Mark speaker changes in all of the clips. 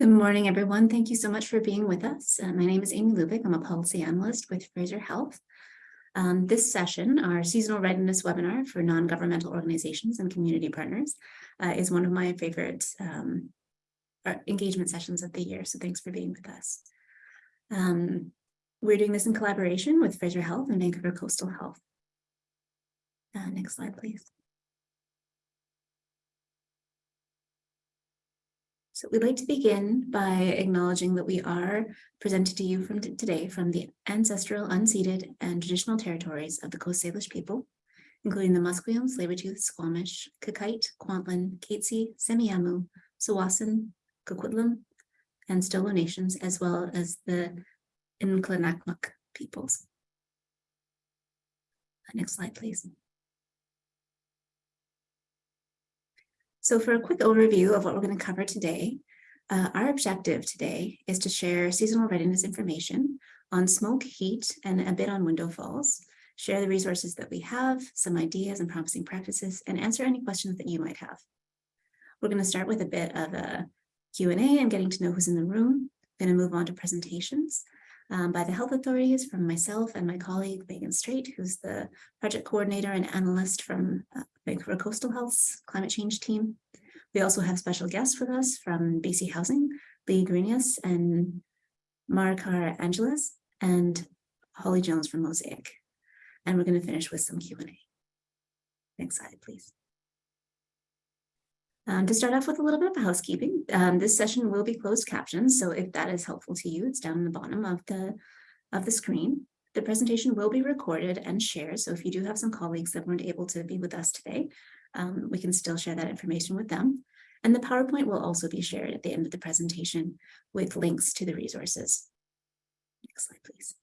Speaker 1: Good morning, everyone. Thank you so much for being with us. Uh, my name is Amy Lubick. I'm a policy analyst with Fraser Health. Um, this session, our seasonal readiness webinar for non-governmental organizations and community partners, uh, is one of my favorite um, uh, engagement sessions of the year. So thanks for being with us. Um, we're doing this in collaboration with Fraser Health and Vancouver Coastal Health. Uh, next slide, please. So we'd like to begin by acknowledging that we are presented to you from today from the ancestral, unceded, and traditional territories of the Coast Salish people, including the Musqueam, Tsleil-Waututh, Squamish, Qayqayt, Kwantlen, Katzie, Semiahmoo, Tsawwassen, Coquitlam, and Stolo nations, as well as the Nlaka'pamux peoples. Next slide, please. So for a quick overview of what we're going to cover today, uh, our objective today is to share seasonal readiness information on smoke, heat, and a bit on window falls, share the resources that we have, some ideas and promising practices, and answer any questions that you might have. We're going to start with a bit of a Q&A and getting to know who's in the room. Going to move on to presentations um, by the health authorities from myself and my colleague Megan Straight, who's the project coordinator and analyst from uh, Vancouver Coastal Health's climate change team. We also have special guests with us from BC Housing, Lee Greenius and Marikar Angeles, and Holly Jones from Mosaic. And we're going to finish with some Q&A. Next slide, please. Um, to start off with a little bit of housekeeping, um, this session will be closed captions, so if that is helpful to you, it's down in the bottom of the, of the screen. The presentation will be recorded and shared, so if you do have some colleagues that weren't able to be with us today, um, we can still share that information with them. And the PowerPoint will also be shared at the end of the presentation with links to the resources. Next slide, please.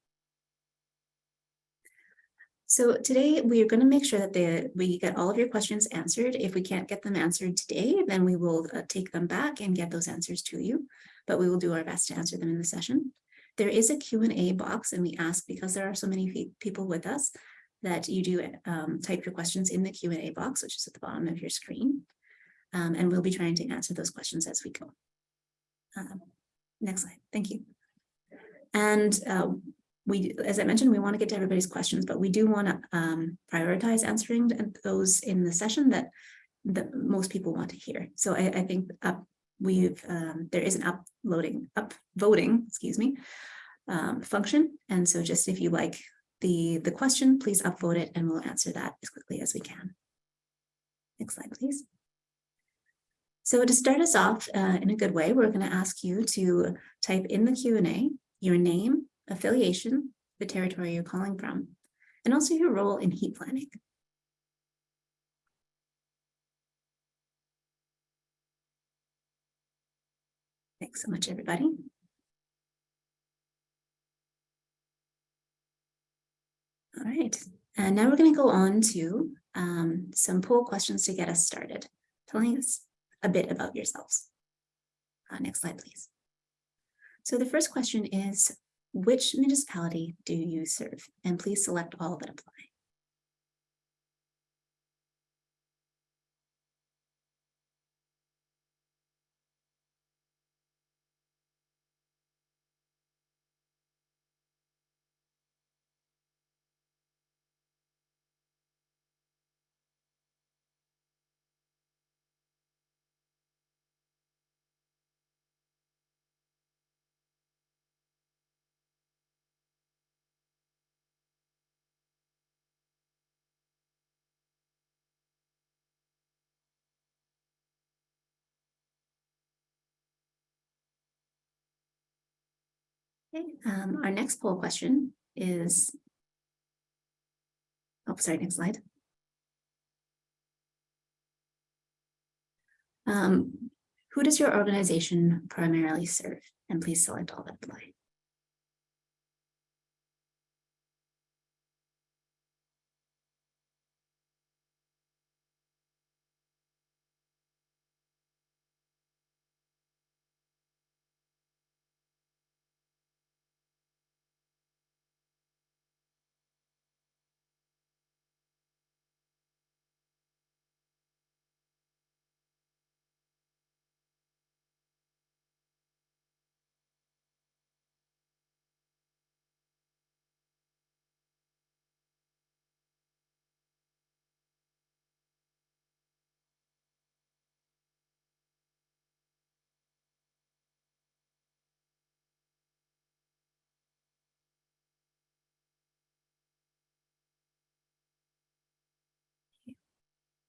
Speaker 1: So today we are going to make sure that we get all of your questions answered. If we can't get them answered today, then we will uh, take them back and get those answers to you, but we will do our best to answer them in the session. There is a Q&A box and we ask because there are so many people with us that you do um, type your questions in the Q&A box, which is at the bottom of your screen. Um, and we'll be trying to answer those questions as we go. Um, next slide. Thank you. And uh, we, as I mentioned, we want to get to everybody's questions, but we do want to um, prioritize answering those in the session that, that most people want to hear. So I, I think up, we've um, there is an uploading, up voting, excuse me, um, function. And so just if you like the, the question, please upvote it and we'll answer that as quickly as we can. Next slide, please. So to start us off uh, in a good way, we're going to ask you to type in the Q&A your name, affiliation, the territory you're calling from, and also your role in heat planning. Thanks so much, everybody. All right, and now we're going to go on to um, some poll questions to get us started, telling us a bit about yourselves. Uh, next slide, please. So the first question is, which municipality do you serve? And please select all that apply. Okay, um, our next poll question is, oh, sorry, next slide. Um, who does your organization primarily serve? And please select all that apply.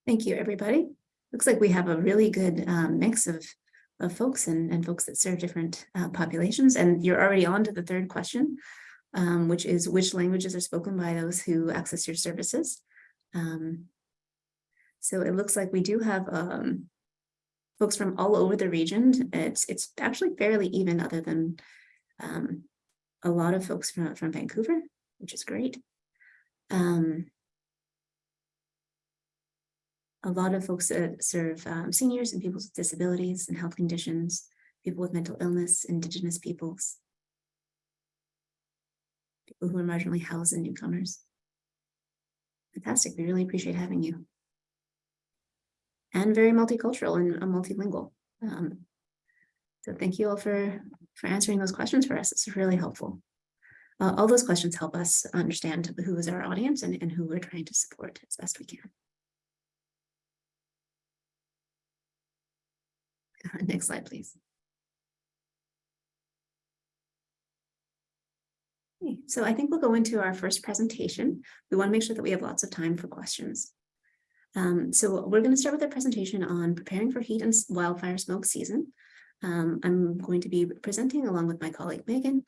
Speaker 1: Thank you, everybody. Looks like we have a really good um, mix of, of folks and, and folks that serve different uh, populations. And you're already on to the third question, um, which is which languages are spoken by those who access your services. Um, so it looks like we do have um, folks from all over the region. It's it's actually fairly even other than um, a lot of folks from, from Vancouver, which is great. Um, a lot of folks that serve um, seniors and people with disabilities and health conditions, people with mental illness, indigenous peoples, people who are marginally housed and newcomers. Fantastic, we really appreciate having you. And very multicultural and uh, multilingual. Um, so thank you all for, for answering those questions for us. It's really helpful. Uh, all those questions help us understand who is our audience and, and who we're trying to support as best we can. Next slide, please. Okay, So I think we'll go into our first presentation. We want to make sure that we have lots of time for questions. Um, so we're going to start with a presentation on preparing for heat and wildfire smoke season. Um, I'm going to be presenting along with my colleague Megan,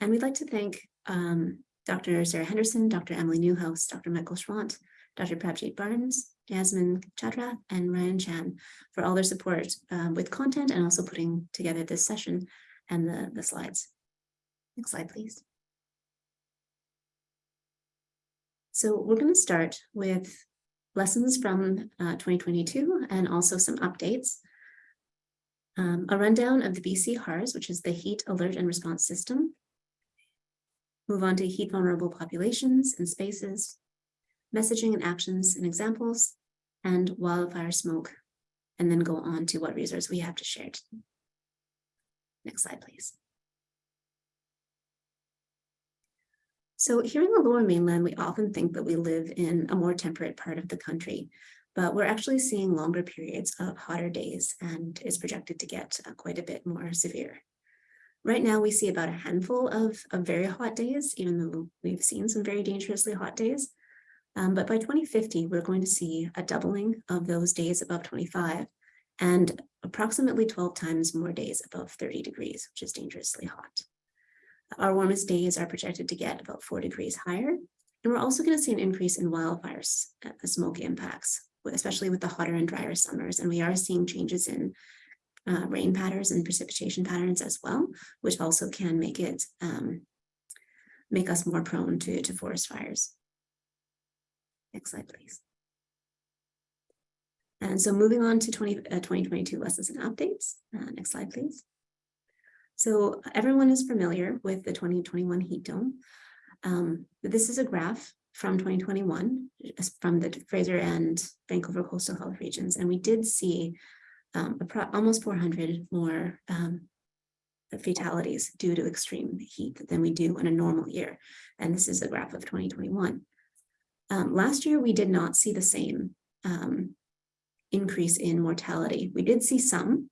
Speaker 1: and we'd like to thank um, Dr. Sarah Henderson, Dr. Emily Newhouse, Dr. Michael Schwandt, Dr. Prabjit Barnes, Yasmin Chadra, and Ryan Chan for all their support um, with content and also putting together this session and the, the slides. Next slide, please. So we're going to start with lessons from uh, 2022 and also some updates. Um, a rundown of the BC HARS, which is the Heat Alert and Response System. Move on to heat vulnerable populations and spaces, messaging and actions and examples, and wildfire smoke, and then go on to what resource we have to share. Next slide, please. So here in the lower mainland, we often think that we live in a more temperate part of the country, but we're actually seeing longer periods of hotter days and is projected to get uh, quite a bit more severe. Right now, we see about a handful of, of very hot days, even though we've seen some very dangerously hot days. Um, but by 2050, we're going to see a doubling of those days above 25 and approximately 12 times more days above 30 degrees, which is dangerously hot. Our warmest days are projected to get about four degrees higher. And we're also going to see an increase in wildfires uh, smoke impacts, especially with the hotter and drier summers. And we are seeing changes in uh, rain patterns and precipitation patterns as well, which also can make it um, make us more prone to, to forest fires. Next slide, please. And so moving on to 20, uh, 2022 lessons and updates. Uh, next slide, please. So everyone is familiar with the 2021 heat dome. Um, this is a graph from 2021 from the Fraser and Vancouver coastal health regions. And we did see um, almost 400 more um, fatalities due to extreme heat than we do in a normal year. And this is a graph of 2021. Um, last year, we did not see the same um, increase in mortality. We did see some,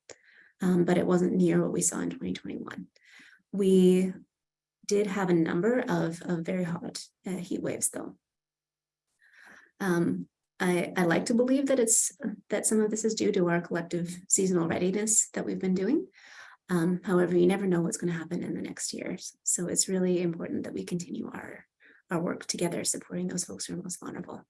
Speaker 1: um, but it wasn't near what we saw in 2021. We did have a number of, of very hot uh, heat waves, though. Um, I, I like to believe that it's that some of this is due to our collective seasonal readiness that we've been doing. Um, however, you never know what's going to happen in the next years. So it's really important that we continue our our work together supporting those folks who are most vulnerable.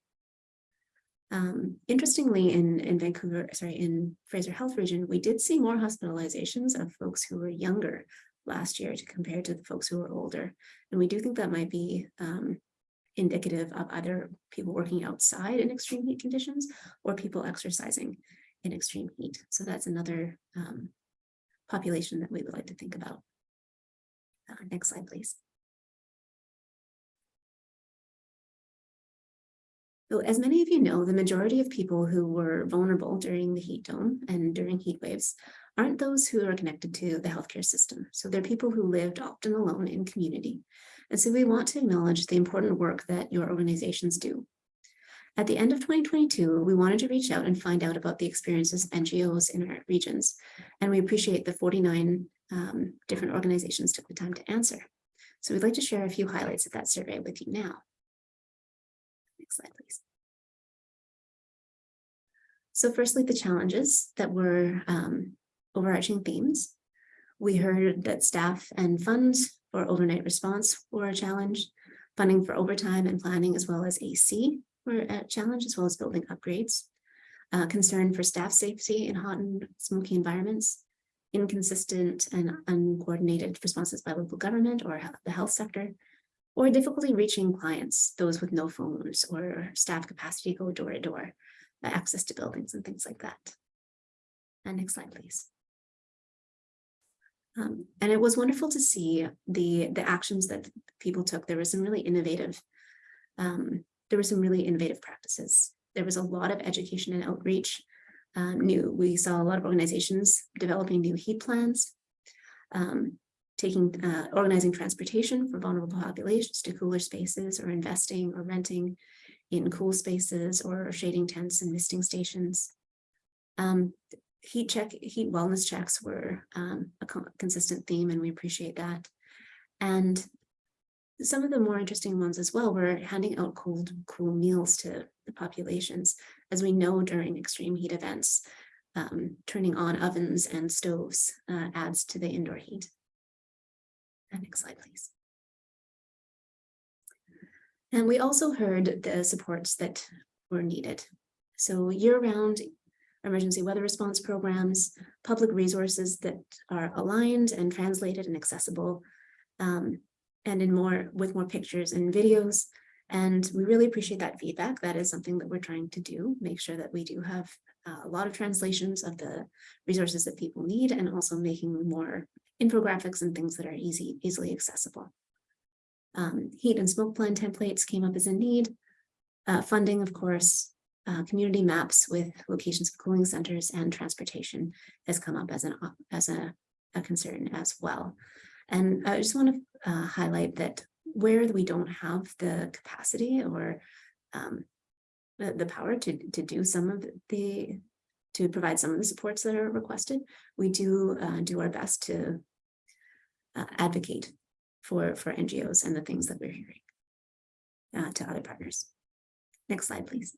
Speaker 1: Um, interestingly, in, in Vancouver, sorry, in Fraser Health Region, we did see more hospitalizations of folks who were younger last year to compare to the folks who were older. And we do think that might be um, indicative of either people working outside in extreme heat conditions or people exercising in extreme heat. So that's another um, population that we would like to think about. Uh, next slide, please. So as many of you know, the majority of people who were vulnerable during the heat dome and during heat waves aren't those who are connected to the healthcare system. So they're people who lived often alone in community. And so we want to acknowledge the important work that your organizations do. At the end of 2022, we wanted to reach out and find out about the experiences of NGOs in our regions. And we appreciate the 49 um, different organizations took the time to answer. So we'd like to share a few highlights of that survey with you now. Next slide, please. So firstly, the challenges that were um, overarching themes. We heard that staff and funds for overnight response were a challenge. Funding for overtime and planning as well as AC were a challenge as well as building upgrades. Uh, concern for staff safety in hot and smoky environments. Inconsistent and uncoordinated responses by local government or the health sector. Or difficulty reaching clients, those with no phones or staff capacity go door to door, uh, access to buildings and things like that. And next slide, please. Um, and it was wonderful to see the, the actions that people took. There was some really innovative, um, there were some really innovative practices. There was a lot of education and outreach. Um, new, we saw a lot of organizations developing new heat plans, um, taking, uh, organizing transportation for vulnerable populations to cooler spaces or investing or renting in cool spaces or shading tents and misting stations. Um, heat check, heat wellness checks were um, a co consistent theme and we appreciate that. And some of the more interesting ones as well were handing out cold, cool meals to the populations. As we know during extreme heat events, um, turning on ovens and stoves uh, adds to the indoor heat. Next slide, please. And we also heard the supports that were needed. So year-round emergency weather response programs, public resources that are aligned and translated and accessible, um, and in more with more pictures and videos. And we really appreciate that feedback. That is something that we're trying to do, make sure that we do have uh, a lot of translations of the resources that people need and also making more infographics and things that are easy, easily accessible. Um, heat and smoke plan templates came up as a need. Uh, funding, of course, uh, community maps with locations of cooling centers and transportation has come up as an as a, a concern as well. And I just want to uh, highlight that where we don't have the capacity or um, the, the power to, to do some of the, to provide some of the supports that are requested, we do uh, do our best to uh, advocate for, for NGOs and the things that we're hearing uh, to other partners. Next slide, please.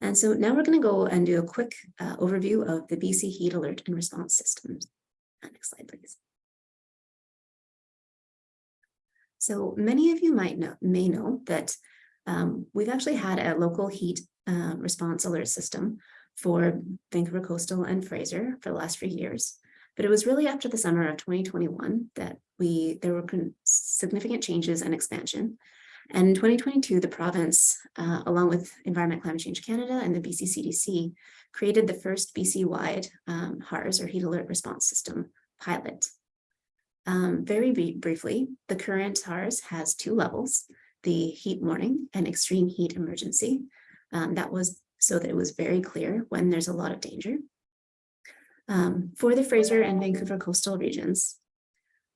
Speaker 1: And so now we're going to go and do a quick uh, overview of the BC Heat Alert and Response Systems. Uh, next slide, please. So many of you might know, may know that um, we've actually had a local heat uh, response alert system for Vancouver Coastal and Fraser for the last few years. But it was really after the summer of 2021 that we there were significant changes and expansion and in 2022, the province, uh, along with Environment Climate Change Canada and the BC CDC, created the first BC-wide um, HARS or Heat Alert Response System pilot. Um, very briefly, the current HARS has two levels, the heat warning and extreme heat emergency. Um, that was so that it was very clear when there's a lot of danger. Um, for the Fraser and Vancouver coastal regions,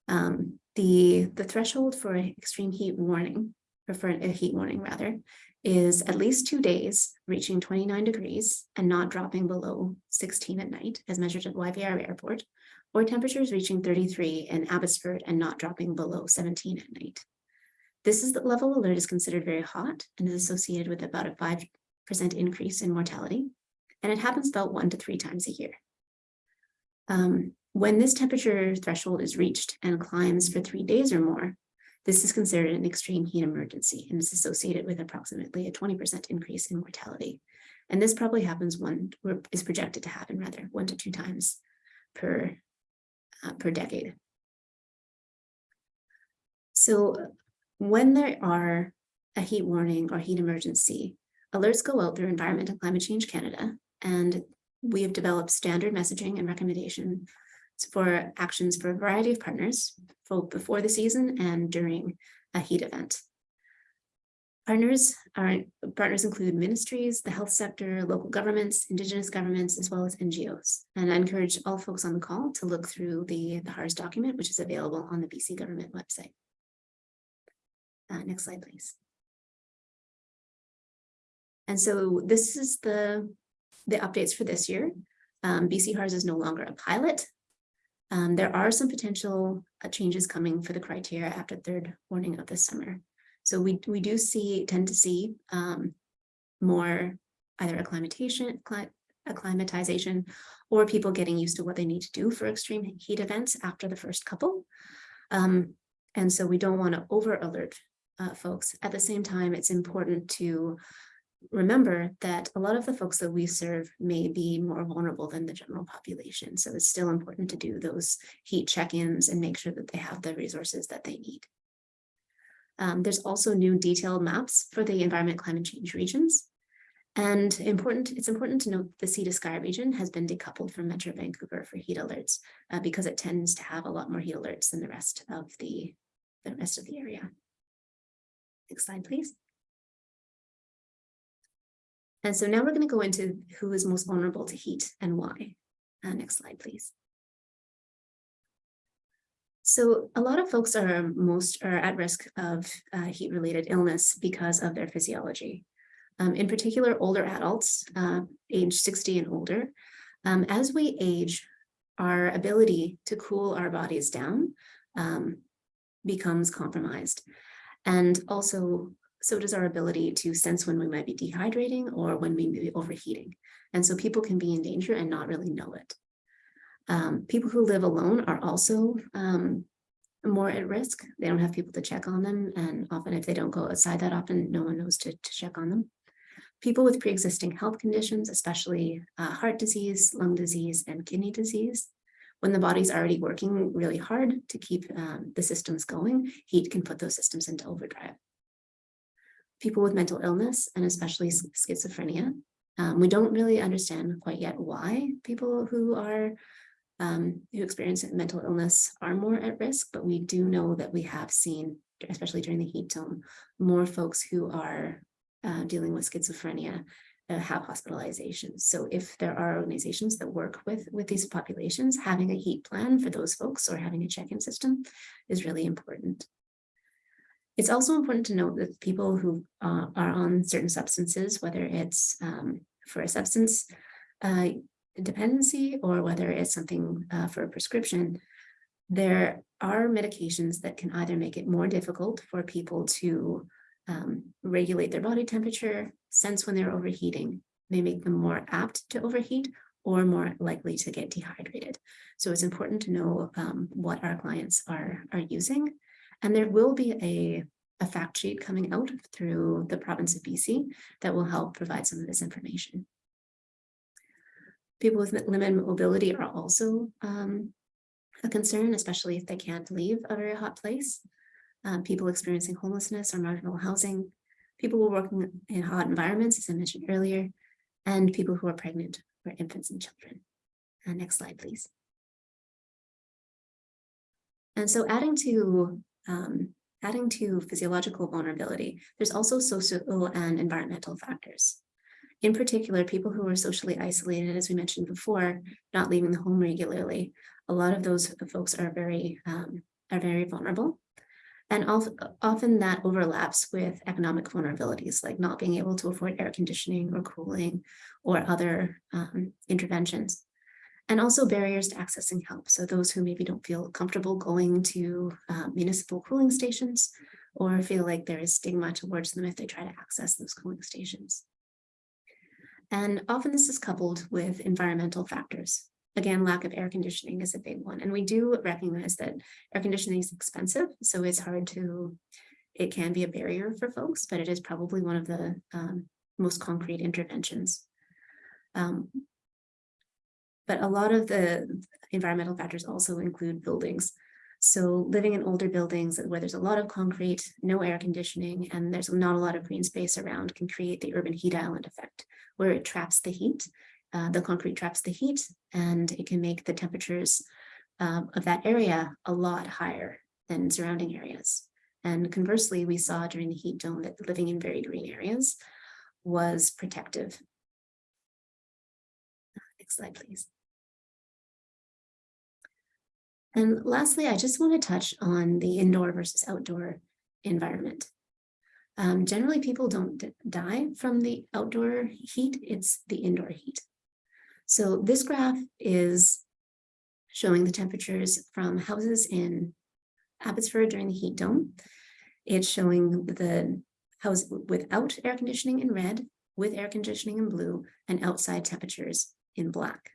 Speaker 1: um, the, the threshold for extreme heat warning or for a heat warning rather, is at least two days reaching 29 degrees and not dropping below 16 at night as measured at YVR airport, or temperatures reaching 33 in Abbotsford and not dropping below 17 at night. This is the level alert is considered very hot and is associated with about a 5% increase in mortality. And it happens about one to three times a year. Um, when this temperature threshold is reached and climbs for three days or more, this is considered an extreme heat emergency and is associated with approximately a 20% increase in mortality. And this probably happens one, or is projected to happen rather, one to two times per, uh, per decade. So when there are a heat warning or heat emergency, alerts go out through Environment and Climate Change Canada, and we have developed standard messaging and recommendation for actions for a variety of partners, both before the season and during a heat event. Partners are partners include ministries, the health sector, local governments, indigenous governments, as well as NGOs. And I encourage all folks on the call to look through the, the HARS document, which is available on the BC government website. Uh, next slide, please. And so this is the, the updates for this year. Um, BC HARS is no longer a pilot. Um, there are some potential uh, changes coming for the criteria after third warning of the summer. So we, we do see, tend to see um, more either acclimatization, acclimatization, or people getting used to what they need to do for extreme heat events after the first couple. Um, and so we don't want to over alert uh, folks. At the same time, it's important to remember that a lot of the folks that we serve may be more vulnerable than the general population. So it's still important to do those heat check-ins and make sure that they have the resources that they need. Um, there's also new detailed maps for the environment climate change regions. And important, it's important to note the sea to sky region has been decoupled from Metro Vancouver for heat alerts uh, because it tends to have a lot more heat alerts than the rest of the, the rest of the area. Next slide, please. And so now we're going to go into who is most vulnerable to heat and why. Uh, next slide, please. So a lot of folks are most are at risk of uh, heat-related illness because of their physiology. Um, in particular, older adults, uh, age 60 and older. Um, as we age, our ability to cool our bodies down um, becomes compromised. And also so does our ability to sense when we might be dehydrating or when we may be overheating. And so people can be in danger and not really know it. Um, people who live alone are also um, more at risk. They don't have people to check on them. And often if they don't go outside that often, no one knows to, to check on them. People with pre-existing health conditions, especially uh, heart disease, lung disease, and kidney disease, when the body's already working really hard to keep um, the systems going, heat can put those systems into overdrive people with mental illness and especially schizophrenia. Um, we don't really understand quite yet why people who are um, who experience mental illness are more at risk, but we do know that we have seen, especially during the heat dome, more folks who are uh, dealing with schizophrenia uh, have hospitalizations. So if there are organizations that work with, with these populations, having a heat plan for those folks or having a check-in system is really important. It's also important to note that people who uh, are on certain substances, whether it's um, for a substance uh, dependency or whether it's something uh, for a prescription, there are medications that can either make it more difficult for people to um, regulate their body temperature, sense when they're overheating, may make them more apt to overheat or more likely to get dehydrated. So it's important to know um, what our clients are, are using and there will be a, a fact sheet coming out through the province of BC that will help provide some of this information. People with limited mobility are also um, a concern, especially if they can't leave a very hot place. Um, people experiencing homelessness or marginal housing, people working in hot environments, as I mentioned earlier, and people who are pregnant or infants and children. Uh, next slide, please. And so adding to um, adding to physiological vulnerability, there's also social and environmental factors. In particular, people who are socially isolated, as we mentioned before, not leaving the home regularly, a lot of those folks are very, um, are very vulnerable. And often that overlaps with economic vulnerabilities, like not being able to afford air conditioning or cooling or other um, interventions and also barriers to accessing help. So those who maybe don't feel comfortable going to uh, municipal cooling stations or feel like there is stigma towards them if they try to access those cooling stations. And often this is coupled with environmental factors. Again, lack of air conditioning is a big one. And we do recognize that air conditioning is expensive, so it's hard to, it can be a barrier for folks, but it is probably one of the um, most concrete interventions. Um, but a lot of the environmental factors also include buildings. So living in older buildings where there's a lot of concrete, no air conditioning, and there's not a lot of green space around can create the urban heat island effect, where it traps the heat. Uh, the concrete traps the heat and it can make the temperatures um, of that area a lot higher than surrounding areas. And conversely, we saw during the heat dome that living in very green areas was protective. Next slide, please. And lastly, I just want to touch on the indoor versus outdoor environment. Um, generally, people don't die from the outdoor heat, it's the indoor heat. So this graph is showing the temperatures from houses in Abbotsford during the heat dome. It's showing the house without air conditioning in red with air conditioning in blue and outside temperatures in black.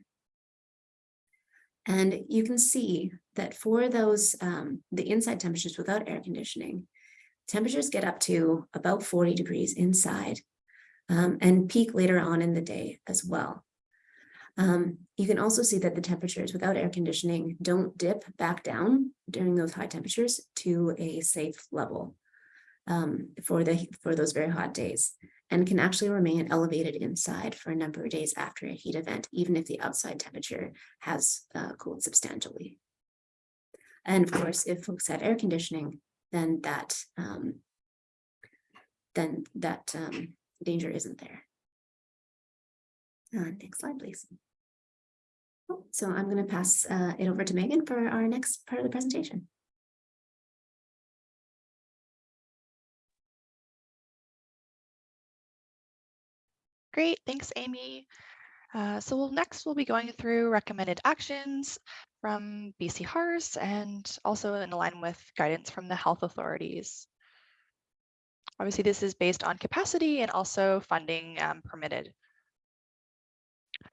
Speaker 1: And you can see that for those, um, the inside temperatures without air conditioning, temperatures get up to about 40 degrees inside um, and peak later on in the day as well. Um, you can also see that the temperatures without air conditioning don't dip back down during those high temperatures to a safe level um, for the for those very hot days and can actually remain elevated inside for a number of days after a heat event, even if the outside temperature has uh, cooled substantially. And of course, if folks had air conditioning, then that um, then that um, danger isn't there. Uh, next slide, please. Oh, so I'm going to pass uh, it over to Megan for our next part of the presentation.
Speaker 2: Great, thanks, Amy. Uh, so we'll, next we'll be going through recommended actions from BC HARS and also in line with guidance from the health authorities. Obviously, this is based on capacity and also funding um, permitted.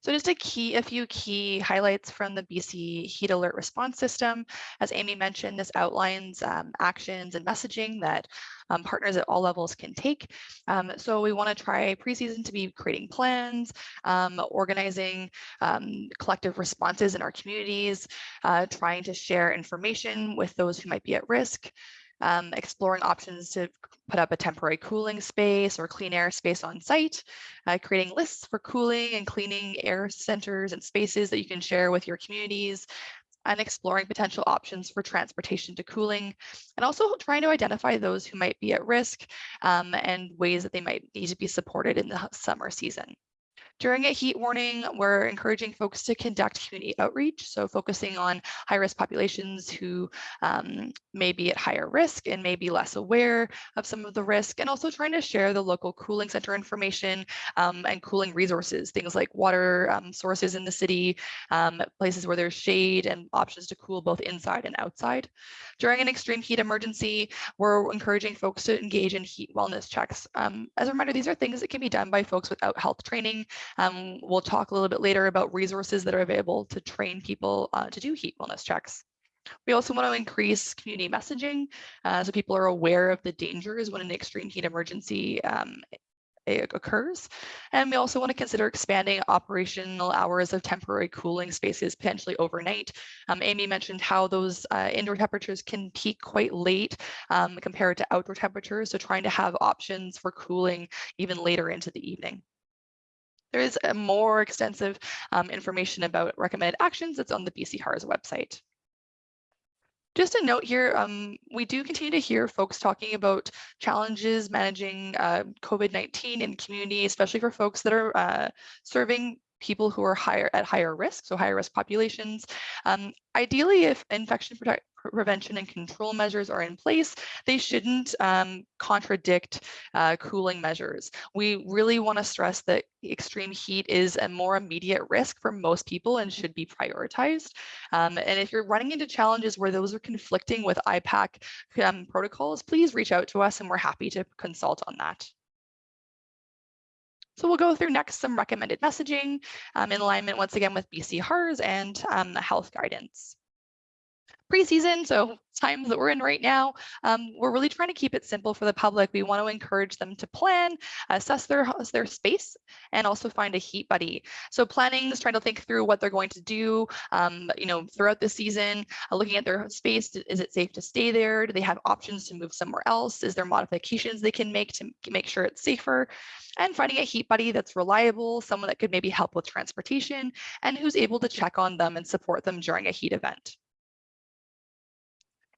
Speaker 2: So just a key, a few key highlights from the BC heat alert response system. As Amy mentioned, this outlines um, actions and messaging that um, partners at all levels can take. Um, so we want to try preseason to be creating plans, um, organizing um, collective responses in our communities, uh, trying to share information with those who might be at risk, um, exploring options to put up a temporary cooling space or clean air space on site, uh, creating lists for cooling and cleaning air centers and spaces that you can share with your communities, and exploring potential options for transportation to cooling, and also trying to identify those who might be at risk um, and ways that they might need to be supported in the summer season. During a heat warning, we're encouraging folks to conduct community outreach, so focusing on high-risk populations who um, may be at higher risk and may be less aware of some of the risk, and also trying to share the local cooling center information um, and cooling resources, things like water um, sources in the city, um, places where there's shade and options to cool both inside and outside. During an extreme heat emergency, we're encouraging folks to engage in heat wellness checks. Um, as a reminder, these are things that can be done by folks without health training um, we'll talk a little bit later about resources that are available to train people uh, to do heat wellness checks. We also want to increase community messaging uh, so people are aware of the dangers when an extreme heat emergency um, occurs. And we also want to consider expanding operational hours of temporary cooling spaces, potentially overnight. Um, Amy mentioned how those uh, indoor temperatures can peak quite late um, compared to outdoor temperatures. So trying to have options for cooling even later into the evening. There is a more extensive um, information about recommended actions that's on the BC HARS website. Just a note here, um, we do continue to hear folks talking about challenges managing uh, COVID-19 in community, especially for folks that are uh, serving people who are higher at higher risk, so higher risk populations. Um, ideally, if infection prevention and control measures are in place, they shouldn't um, contradict uh, cooling measures. We really want to stress that extreme heat is a more immediate risk for most people and should be prioritized. Um, and if you're running into challenges where those are conflicting with IPAC um, protocols, please reach out to us and we're happy to consult on that. So we'll go through next some recommended messaging um, in alignment once again with BC HARS and um, health guidance preseason, so times that we're in right now, um, we're really trying to keep it simple for the public. We want to encourage them to plan, assess their, their space, and also find a heat buddy. So planning is trying to think through what they're going to do, um, you know, throughout the season, uh, looking at their space. Is it safe to stay there? Do they have options to move somewhere else? Is there modifications they can make to make sure it's safer? And finding a heat buddy that's reliable, someone that could maybe help with transportation, and who's able to check on them and support them during a heat event.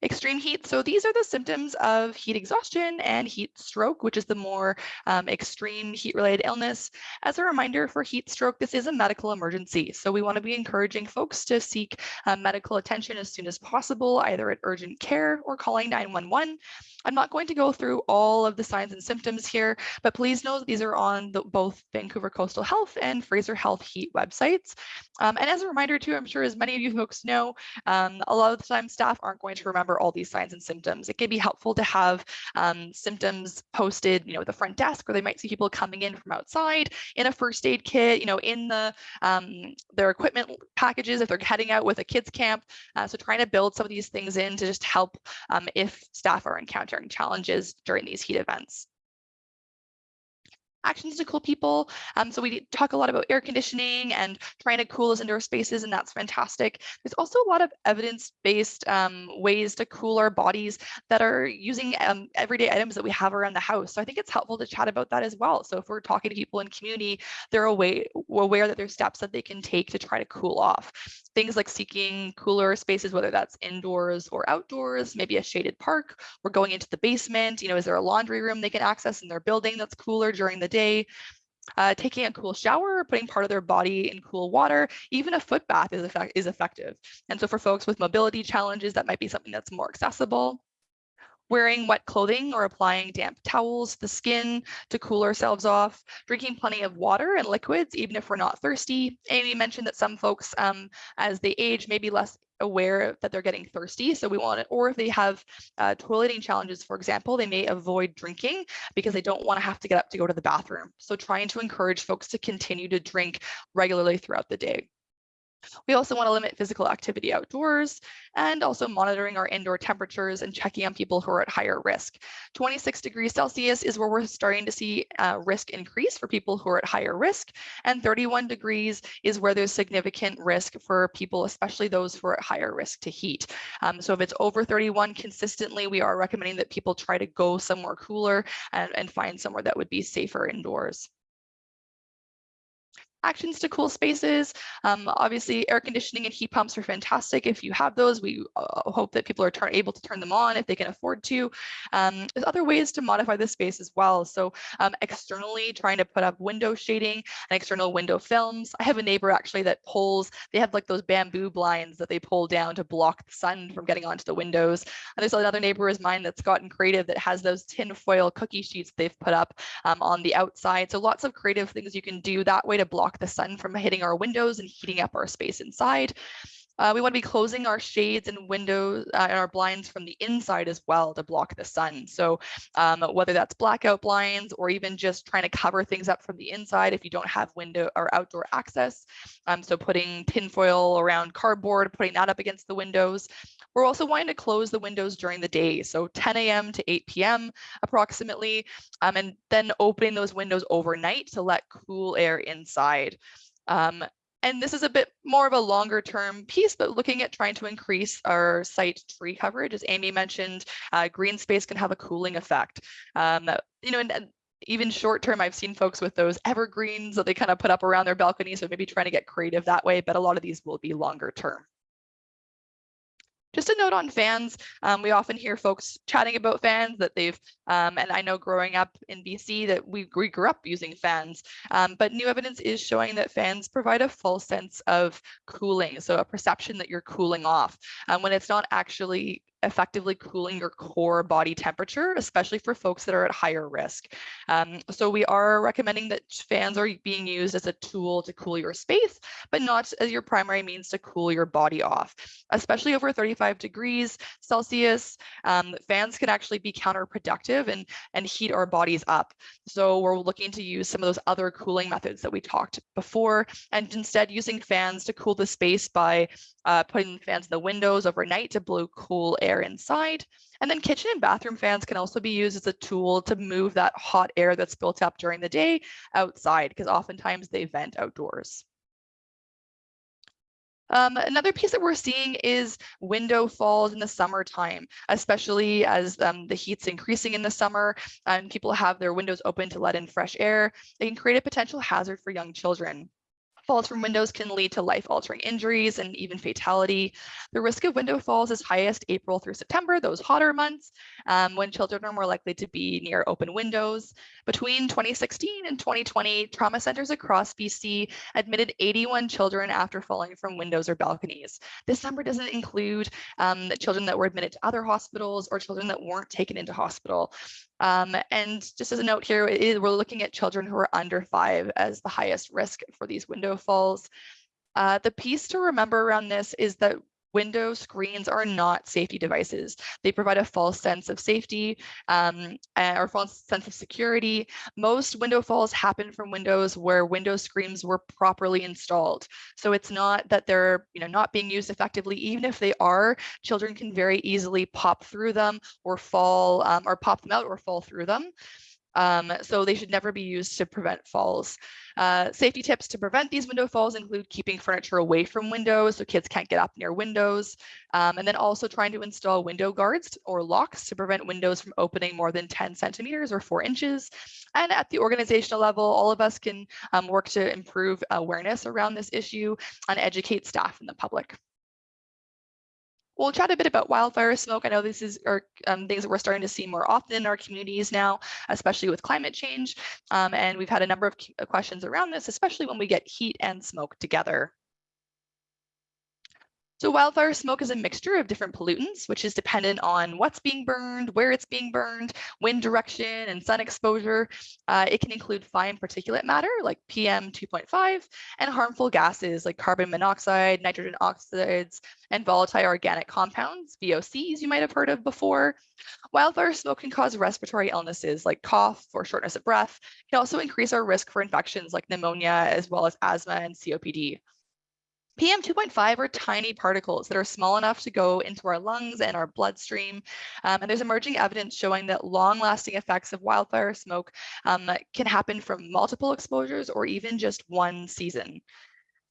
Speaker 2: Extreme heat, so these are the symptoms of heat exhaustion and heat stroke, which is the more um, extreme heat-related illness. As a reminder for heat stroke, this is a medical emergency. So we wanna be encouraging folks to seek uh, medical attention as soon as possible, either at urgent care or calling 911. I'm not going to go through all of the signs and symptoms here, but please know these are on the, both Vancouver Coastal Health and Fraser Health Heat websites. Um, and as a reminder too, I'm sure as many of you folks know, um, a lot of the time staff aren't going to remember all these signs and symptoms. It can be helpful to have um, symptoms posted, you know, at the front desk, or they might see people coming in from outside in a first aid kit, you know, in the um, their equipment packages if they're heading out with a kids camp. Uh, so trying to build some of these things in to just help um, if staff are encountering challenges during these heat events actions to cool people. Um, so we talk a lot about air conditioning and trying to cool those indoor spaces, and that's fantastic. There's also a lot of evidence-based um, ways to cool our bodies that are using um, everyday items that we have around the house. So I think it's helpful to chat about that as well. So if we're talking to people in community, they're aware, aware that there's steps that they can take to try to cool off. Things like seeking cooler spaces, whether that's indoors or outdoors, maybe a shaded park, or going into the basement. You know, is there a laundry room they can access in their building that's cooler during the day? Uh, taking a cool shower, putting part of their body in cool water, even a foot bath is, effect is effective. And so for folks with mobility challenges, that might be something that's more accessible wearing wet clothing or applying damp towels to the skin to cool ourselves off, drinking plenty of water and liquids, even if we're not thirsty. Amy mentioned that some folks, um, as they age, may be less aware that they're getting thirsty. So we want it, or if they have uh, toileting challenges, for example, they may avoid drinking because they don't want to have to get up to go to the bathroom. So trying to encourage folks to continue to drink regularly throughout the day. We also want to limit physical activity outdoors and also monitoring our indoor temperatures and checking on people who are at higher risk. 26 degrees Celsius is where we're starting to see uh, risk increase for people who are at higher risk. And 31 degrees is where there's significant risk for people, especially those who are at higher risk to heat. Um, so if it's over 31 consistently, we are recommending that people try to go somewhere cooler and, and find somewhere that would be safer indoors actions to cool spaces. Um, obviously, air conditioning and heat pumps are fantastic. If you have those, we uh, hope that people are able to turn them on if they can afford to. Um, there's other ways to modify the space as well. So um, externally, trying to put up window shading and external window films. I have a neighbor actually that pulls, they have like those bamboo blinds that they pull down to block the sun from getting onto the windows. And there's another neighbor of mine that's gotten creative that has those tin foil cookie sheets they've put up um, on the outside. So lots of creative things you can do that way to block block the sun from hitting our windows and heating up our space inside. Uh, we want to be closing our shades and windows uh, and our blinds from the inside as well to block the sun. So um, whether that's blackout blinds or even just trying to cover things up from the inside if you don't have window or outdoor access. Um, so putting tinfoil around cardboard, putting that up against the windows. We're also wanting to close the windows during the day, so 10 a.m. to 8 p.m. approximately, um, and then opening those windows overnight to let cool air inside. Um, and this is a bit more of a longer term piece, but looking at trying to increase our site tree coverage, as Amy mentioned, uh, green space can have a cooling effect. Um, you know, and, even short term, I've seen folks with those evergreens that they kind of put up around their balcony. So maybe trying to get creative that way, but a lot of these will be longer term. Just a note on fans, um, we often hear folks chatting about fans that they've, um, and I know growing up in BC that we, we grew up using fans, um, but new evidence is showing that fans provide a false sense of cooling, so a perception that you're cooling off. Um, when it's not actually effectively cooling your core body temperature, especially for folks that are at higher risk. Um, so we are recommending that fans are being used as a tool to cool your space, but not as your primary means to cool your body off, especially over 35 degrees Celsius. Um, fans can actually be counterproductive and, and heat our bodies up. So we're looking to use some of those other cooling methods that we talked before, and instead using fans to cool the space by uh, putting fans in the windows overnight to blow cool air inside. And then kitchen and bathroom fans can also be used as a tool to move that hot air that's built up during the day outside, because oftentimes they vent outdoors. Um, another piece that we're seeing is window falls in the summertime, especially as um, the heat's increasing in the summer and people have their windows open to let in fresh air. They can create a potential hazard for young children Falls from windows can lead to life-altering injuries and even fatality. The risk of window falls is highest April through September, those hotter months, um, when children are more likely to be near open windows. Between 2016 and 2020, trauma centers across BC admitted 81 children after falling from windows or balconies. This number doesn't include um, children that were admitted to other hospitals or children that weren't taken into hospital. Um, and just as a note here, we're looking at children who are under five as the highest risk for these window falls. Uh, the piece to remember around this is that window screens are not safety devices. They provide a false sense of safety um, or false sense of security. Most window falls happen from windows where window screens were properly installed. So it's not that they're you know, not being used effectively. Even if they are, children can very easily pop through them or fall um, or pop them out or fall through them. Um, so they should never be used to prevent falls. Uh, safety tips to prevent these window falls include keeping furniture away from windows so kids can't get up near windows. Um, and then also trying to install window guards or locks to prevent windows from opening more than 10 centimeters or four inches. And at the organizational level, all of us can um, work to improve awareness around this issue and educate staff and the public. We'll chat a bit about wildfire smoke. I know this is are, um, things that we're starting to see more often in our communities now, especially with climate change. Um, and we've had a number of questions around this, especially when we get heat and smoke together. So wildfire smoke is a mixture of different pollutants, which is dependent on what's being burned, where it's being burned, wind direction, and sun exposure. Uh, it can include fine particulate matter like PM 2.5 and harmful gases like carbon monoxide, nitrogen oxides, and volatile organic compounds, VOCs you might have heard of before. Wildfire smoke can cause respiratory illnesses like cough or shortness of breath. It can also increase our risk for infections like pneumonia, as well as asthma and COPD. PM 2.5 are tiny particles that are small enough to go into our lungs and our bloodstream. Um, and there's emerging evidence showing that long lasting effects of wildfire smoke um, can happen from multiple exposures or even just one season.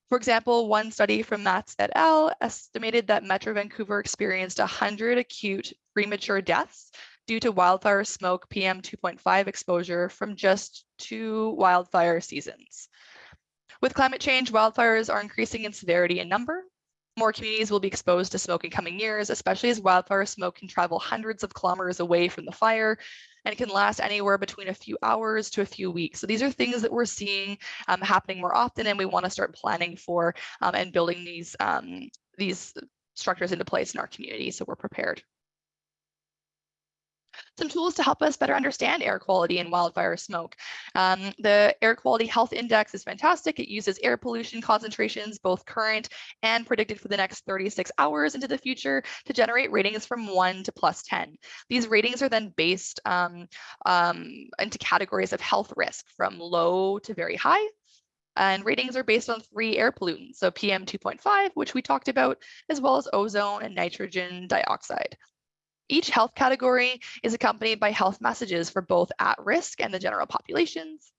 Speaker 2: For example, one study from Matz et al. estimated that Metro Vancouver experienced 100 acute premature deaths due to wildfire smoke PM 2.5 exposure from just two wildfire seasons. With climate change, wildfires are increasing in severity and number. More communities will be exposed to smoke in coming years, especially as wildfire smoke can travel hundreds of kilometers away from the fire and it can last anywhere between a few hours to a few weeks. So these are things that we're seeing um, happening more often and we want to start planning for um, and building these, um, these structures into place in our community so we're prepared some tools to help us better understand air quality and wildfire smoke. Um, the Air Quality Health Index is fantastic. It uses air pollution concentrations, both current and predicted for the next 36 hours into the future to generate ratings from one to plus 10. These ratings are then based um, um, into categories of health risk from low to very high. And ratings are based on three air pollutants, so PM 2.5, which we talked about, as well as ozone and nitrogen dioxide. Each health category is accompanied by health messages for both at risk and the general populations.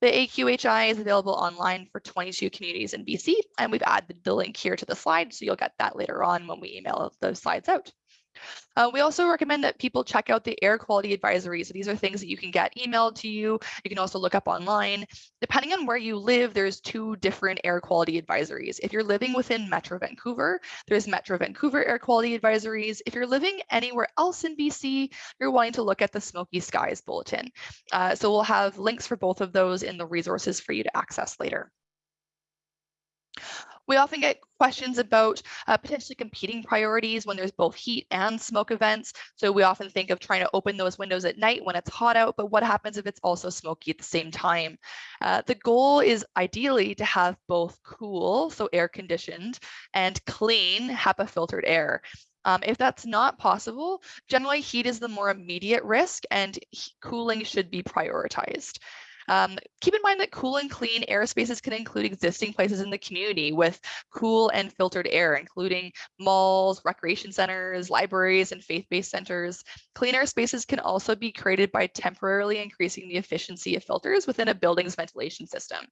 Speaker 2: The AQHI is available online for 22 communities in BC, and we've added the link here to the slide, so you'll get that later on when we email those slides out. Uh, we also recommend that people check out the air quality advisories. So these are things that you can get emailed to you. You can also look up online. Depending on where you live, there's two different air quality advisories. If you're living within Metro Vancouver, there's Metro Vancouver air quality advisories. If you're living anywhere else in BC, you're wanting to look at the Smoky Skies Bulletin. Uh, so we'll have links for both of those in the resources for you to access later. We often get questions about uh, potentially competing priorities when there's both heat and smoke events. So we often think of trying to open those windows at night when it's hot out, but what happens if it's also smoky at the same time? Uh, the goal is ideally to have both cool, so air conditioned, and clean HEPA filtered air. Um, if that's not possible, generally heat is the more immediate risk and cooling should be prioritized. Um, keep in mind that cool and clean airspaces can include existing places in the community with cool and filtered air, including malls, recreation centers, libraries, and faith-based centers. Clean air spaces can also be created by temporarily increasing the efficiency of filters within a building's ventilation system,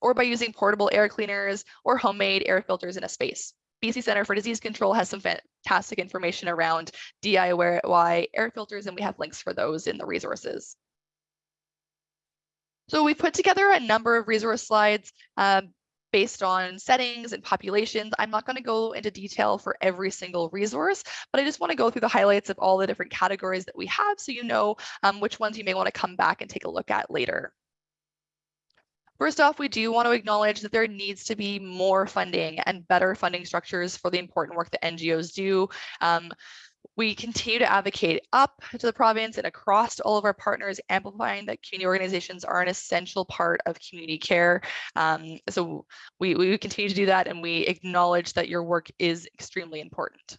Speaker 2: or by using portable air cleaners or homemade air filters in a space. BC Center for Disease Control has some fantastic information around DIY air filters, and we have links for those in the resources. So we've put together a number of resource slides. Um, based on settings and populations. I'm not going to go into detail for every single resource, but I just want to go through the highlights of all the different categories that we have so you know um, which ones you may want to come back and take a look at later. First off, we do want to acknowledge that there needs to be more funding and better funding structures for the important work that NGOs do. Um, we continue to advocate up to the province and across all of our partners, amplifying that community organizations are an essential part of community care. Um, so we, we continue to do that and we acknowledge that your work is extremely important.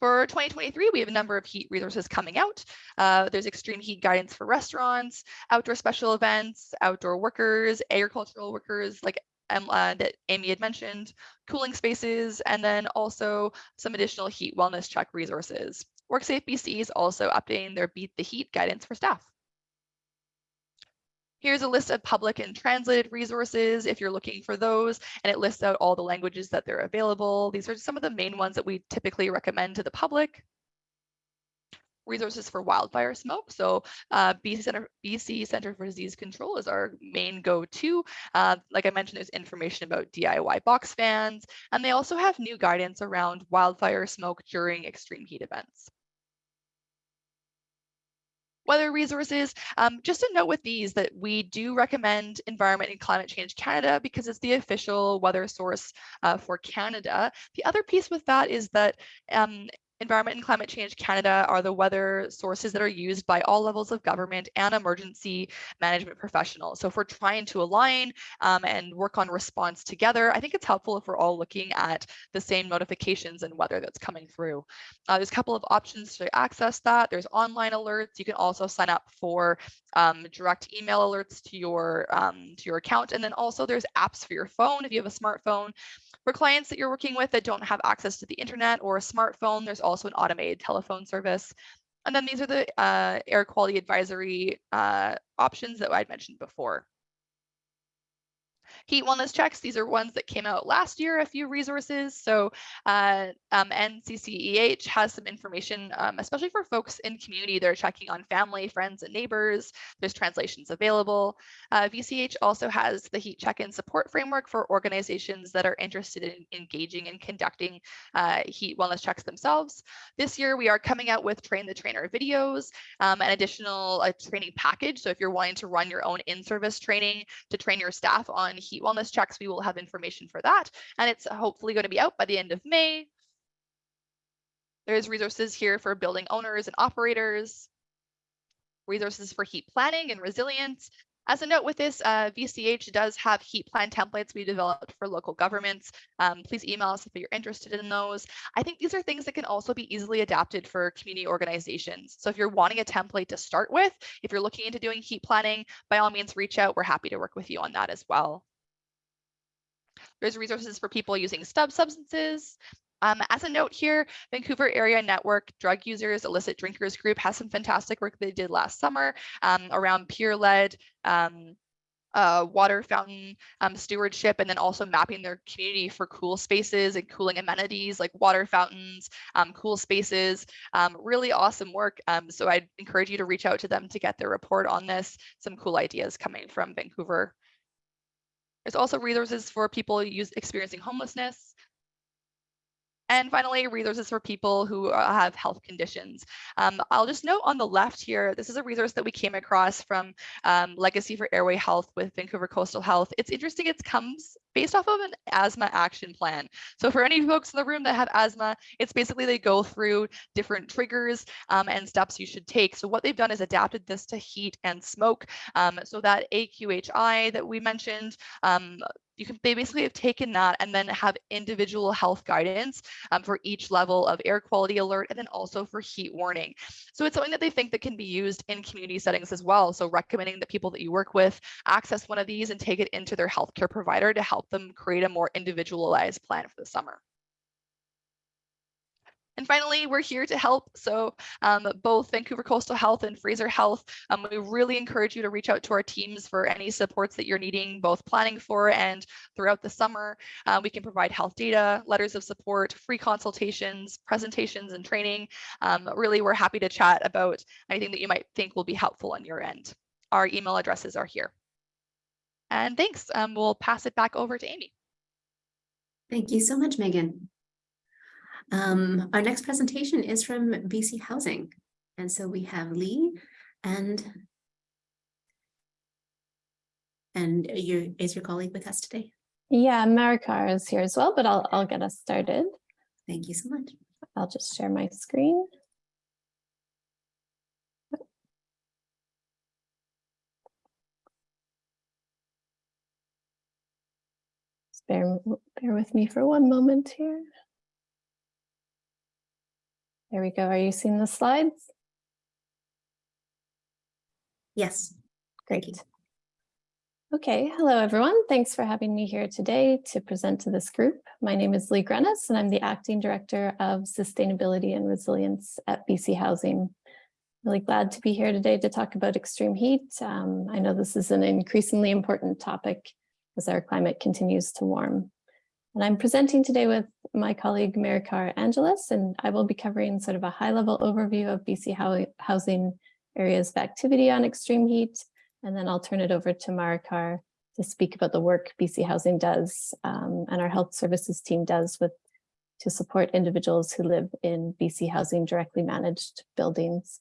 Speaker 2: For 2023, we have a number of heat resources coming out. Uh, there's extreme heat guidance for restaurants, outdoor special events, outdoor workers, agricultural workers like uh, that Amy had mentioned, cooling spaces, and then also some additional heat wellness check resources. WorkSafe BC is also updating their Beat the Heat guidance for staff. Here's a list of public and translated resources if you're looking for those, and it lists out all the languages that they're available. These are some of the main ones that we typically recommend to the public. Resources for wildfire smoke. So uh, BC, Center, BC Center for Disease Control is our main go-to. Uh, like I mentioned, there's information about DIY box fans, and they also have new guidance around wildfire smoke during extreme heat events weather resources. Um, just a note with these that we do recommend Environment and Climate Change Canada because it's the official weather source uh, for Canada. The other piece with that is that um, Environment and Climate Change Canada are the weather sources that are used by all levels of government and emergency management professionals. So if we're trying to align um, and work on response together, I think it's helpful if we're all looking at the same notifications and weather that's coming through. Uh, there's a couple of options to access that. There's online alerts. You can also sign up for um, direct email alerts to your um, to your account. And then also there's apps for your phone if you have a smartphone. For clients that you're working with that don't have access to the internet or a smartphone, there's also an automated telephone service. And then these are the uh, air quality advisory uh, options that I'd mentioned before. Heat wellness checks, these are ones that came out last year, a few resources. So uh, um, NCCEH has some information, um, especially for folks in community that are checking on family, friends, and neighbors. There's translations available. Uh, VCH also has the heat check-in support framework for organizations that are interested in engaging and conducting uh, heat wellness checks themselves. This year, we are coming out with train the trainer videos, um, an additional uh, training package. So if you're wanting to run your own in-service training to train your staff on heat heat wellness checks, we will have information for that. And it's hopefully going to be out by the end of May. There's resources here for building owners and operators, resources for heat planning and resilience, as a note with this, uh, VCH does have heat plan templates we developed for local governments. Um, please email us if you're interested in those. I think these are things that can also be easily adapted for community organizations. So if you're wanting a template to start with, if you're looking into doing heat planning, by all means, reach out. We're happy to work with you on that as well. There's resources for people using stub substances. Um, as a note here, Vancouver Area Network Drug Users Illicit Drinkers Group has some fantastic work they did last summer um, around peer-led um, uh, water fountain um, stewardship and then also mapping their community for cool spaces and cooling amenities like water fountains, um, cool spaces, um, really awesome work. So I'd encourage you to reach out to them to get their report on this. Some cool ideas coming from Vancouver there's also resources for people use, experiencing homelessness. And finally, resources for people who uh, have health conditions. Um, I'll just note on the left here, this is a resource that we came across from um, Legacy for Airway Health with Vancouver Coastal Health. It's interesting, it comes based off of an asthma action plan. So for any folks in the room that have asthma, it's basically they go through different triggers um, and steps you should take. So what they've done is adapted this to heat and smoke um, so that AQHI that we mentioned, um, you can they basically have taken that and then have individual health guidance um, for each level of air quality alert and then also for heat warning. So it's something that they think that can be used in community settings as well. So recommending that people that you work with access one of these and take it into their healthcare provider to help them create a more individualized plan for the summer. And finally, we're here to help. So um, both Vancouver Coastal Health and Fraser Health, um, we really encourage you to reach out to our teams for any supports that you're needing, both planning for and throughout the summer. Uh, we can provide health data, letters of support, free consultations, presentations, and training. Um, really, we're happy to chat about anything that you might think will be helpful on your end. Our email addresses are here. And thanks. Um, we'll pass it back over to Amy.
Speaker 1: Thank you so much, Megan. Um, our next presentation is from BC Housing. And so we have Lee and and your is your colleague with us today?
Speaker 3: Yeah, Maricar is here as well, but I'll, I'll get us started.
Speaker 1: Thank you so much.
Speaker 3: I'll just share my screen. Just Bear, bear with me for one moment here. There we go. Are you seeing the slides?
Speaker 1: Yes.
Speaker 3: Great. Okay, hello everyone. Thanks for having me here today to present to this group. My name is Lee Grenis and I'm the Acting Director of Sustainability and Resilience at BC Housing. Really glad to be here today to talk about extreme heat. Um, I know this is an increasingly important topic as our climate continues to warm. And I'm presenting today with my colleague Maricar Angeles, and I will be covering sort of a high level overview of BC housing areas of activity on extreme heat, and then I'll turn it over to Maricar to speak about the work BC Housing does um, and our health services team does with to support individuals who live in BC Housing directly managed buildings.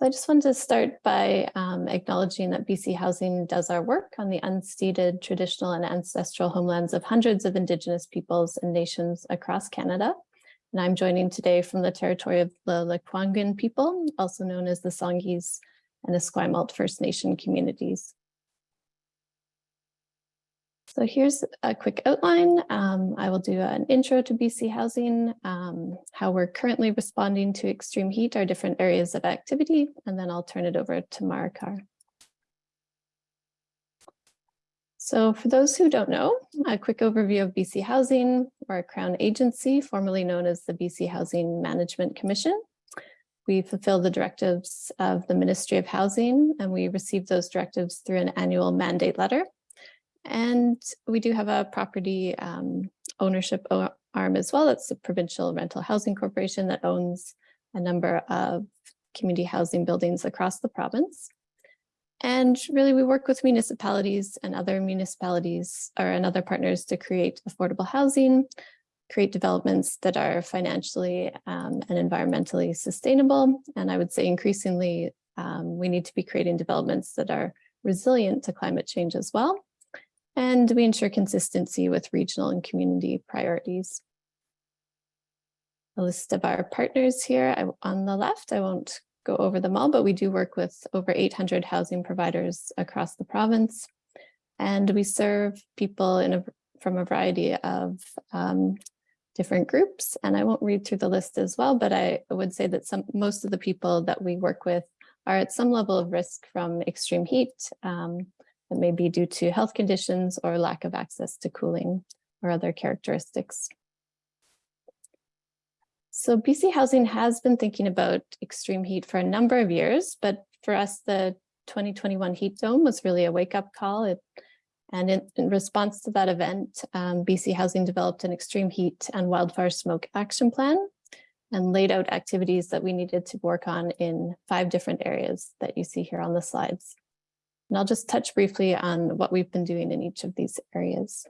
Speaker 3: So I just wanted to start by um, acknowledging that BC Housing does our work on the unceded traditional and ancestral homelands of hundreds of Indigenous peoples and nations across Canada. And I'm joining today from the territory of the Lekwungen people, also known as the Songhees and Esquimalt First Nation communities. So here's a quick outline. Um, I will do an intro to BC Housing, um, how we're currently responding to extreme heat, our different areas of activity, and then I'll turn it over to Maricar. So for those who don't know, a quick overview of BC Housing. We're a Crown agency, formerly known as the BC Housing Management Commission. We fulfill the directives of the Ministry of Housing, and we receive those directives through an annual mandate letter. And we do have a property um, ownership arm as well. It's the Provincial Rental Housing Corporation that owns a number of community housing buildings across the province. And really, we work with municipalities and other municipalities or and other partners to create affordable housing, create developments that are financially um, and environmentally sustainable. And I would say increasingly, um, we need to be creating developments that are resilient to climate change as well. And we ensure consistency with regional and community priorities. A list of our partners here I, on the left, I won't go over them all, but we do work with over 800 housing providers across the province. And we serve people in a, from a variety of um, different groups. And I won't read through the list as well, but I would say that some most of the people that we work with are at some level of risk from extreme heat. Um, that may be due to health conditions or lack of access to cooling or other characteristics. So BC Housing has been thinking about extreme heat for a number of years, but for us, the 2021 heat dome was really a wake up call. It, and in, in, response to that event, um, BC Housing developed an extreme heat and wildfire smoke action plan and laid out activities that we needed to work on in five different areas that you see here on the slides. And I'll just touch briefly on what we've been doing in each of these areas.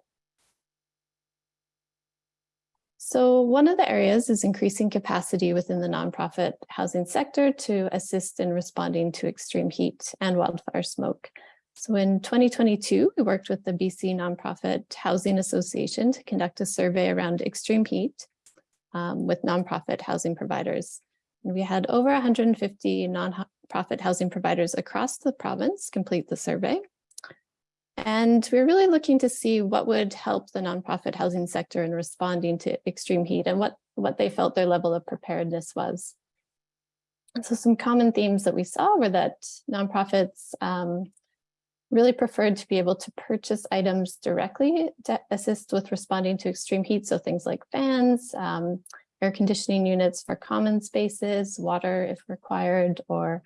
Speaker 3: So one of the areas is increasing capacity within the nonprofit housing sector to assist in responding to extreme heat and wildfire smoke. So in 2022, we worked with the BC Nonprofit Housing Association to conduct a survey around extreme heat um, with nonprofit housing providers. We had over 150 non profit housing providers across the province complete the survey. And we're really looking to see what would help the nonprofit housing sector in responding to extreme heat and what, what they felt their level of preparedness was. And so some common themes that we saw were that nonprofits um, really preferred to be able to purchase items directly to assist with responding to extreme heat. So things like fans, um, air conditioning units for common spaces, water if required, or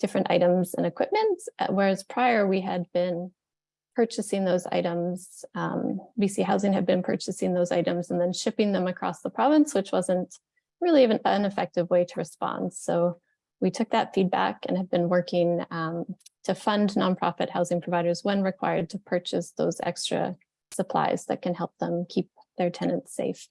Speaker 3: different items and equipment, uh, whereas prior we had been purchasing those items, um, BC Housing had been purchasing those items and then shipping them across the province, which wasn't really an, an effective way to respond. So we took that feedback and have been working um, to fund nonprofit housing providers when required to purchase those extra supplies that can help them keep their tenants safe.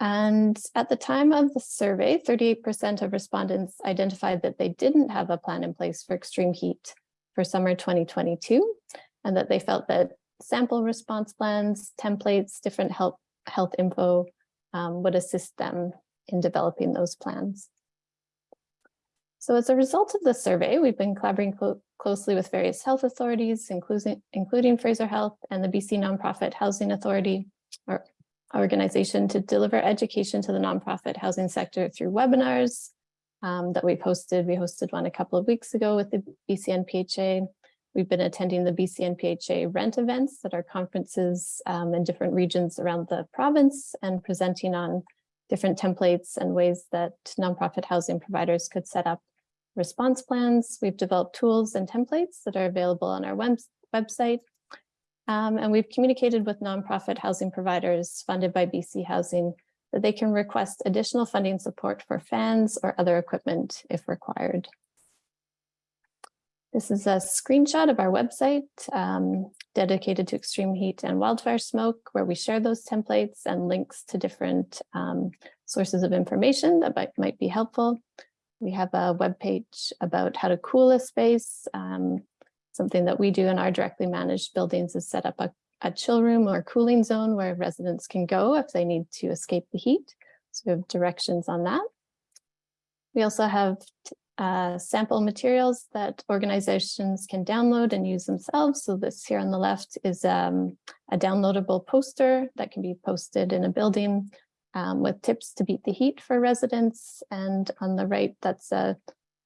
Speaker 3: And at the time of the survey, 38% of respondents identified that they didn't have a plan in place for extreme heat for summer 2022, and that they felt that sample response plans, templates, different health, health info um, would assist them in developing those plans. So as a result of the survey, we've been collaborating clo closely with various health authorities, including, including Fraser Health and the BC Nonprofit Housing Authority, or organization to deliver education to the nonprofit housing sector through webinars um, that we posted. We hosted one a couple of weeks ago with the BCNPHA. We've been attending the BCNPHA rent events that are conferences um, in different regions around the province and presenting on different templates and ways that nonprofit housing providers could set up response plans. We've developed tools and templates that are available on our web website. Um, and we've communicated with nonprofit housing providers funded by BC Housing that they can request additional funding support for fans or other equipment if required. This is a screenshot of our website um, dedicated to extreme heat and wildfire smoke, where we share those templates and links to different um, sources of information that might, might be helpful. We have a web page about how to cool a space. Um, something that we do in our directly managed buildings is set up a, a chill room or cooling zone where residents can go if they need to escape the heat. So we have directions on that. We also have uh, sample materials that organizations can download and use themselves. So this here on the left is um, a downloadable poster that can be posted in a building um, with tips to beat the heat for residents. And on the right, that's a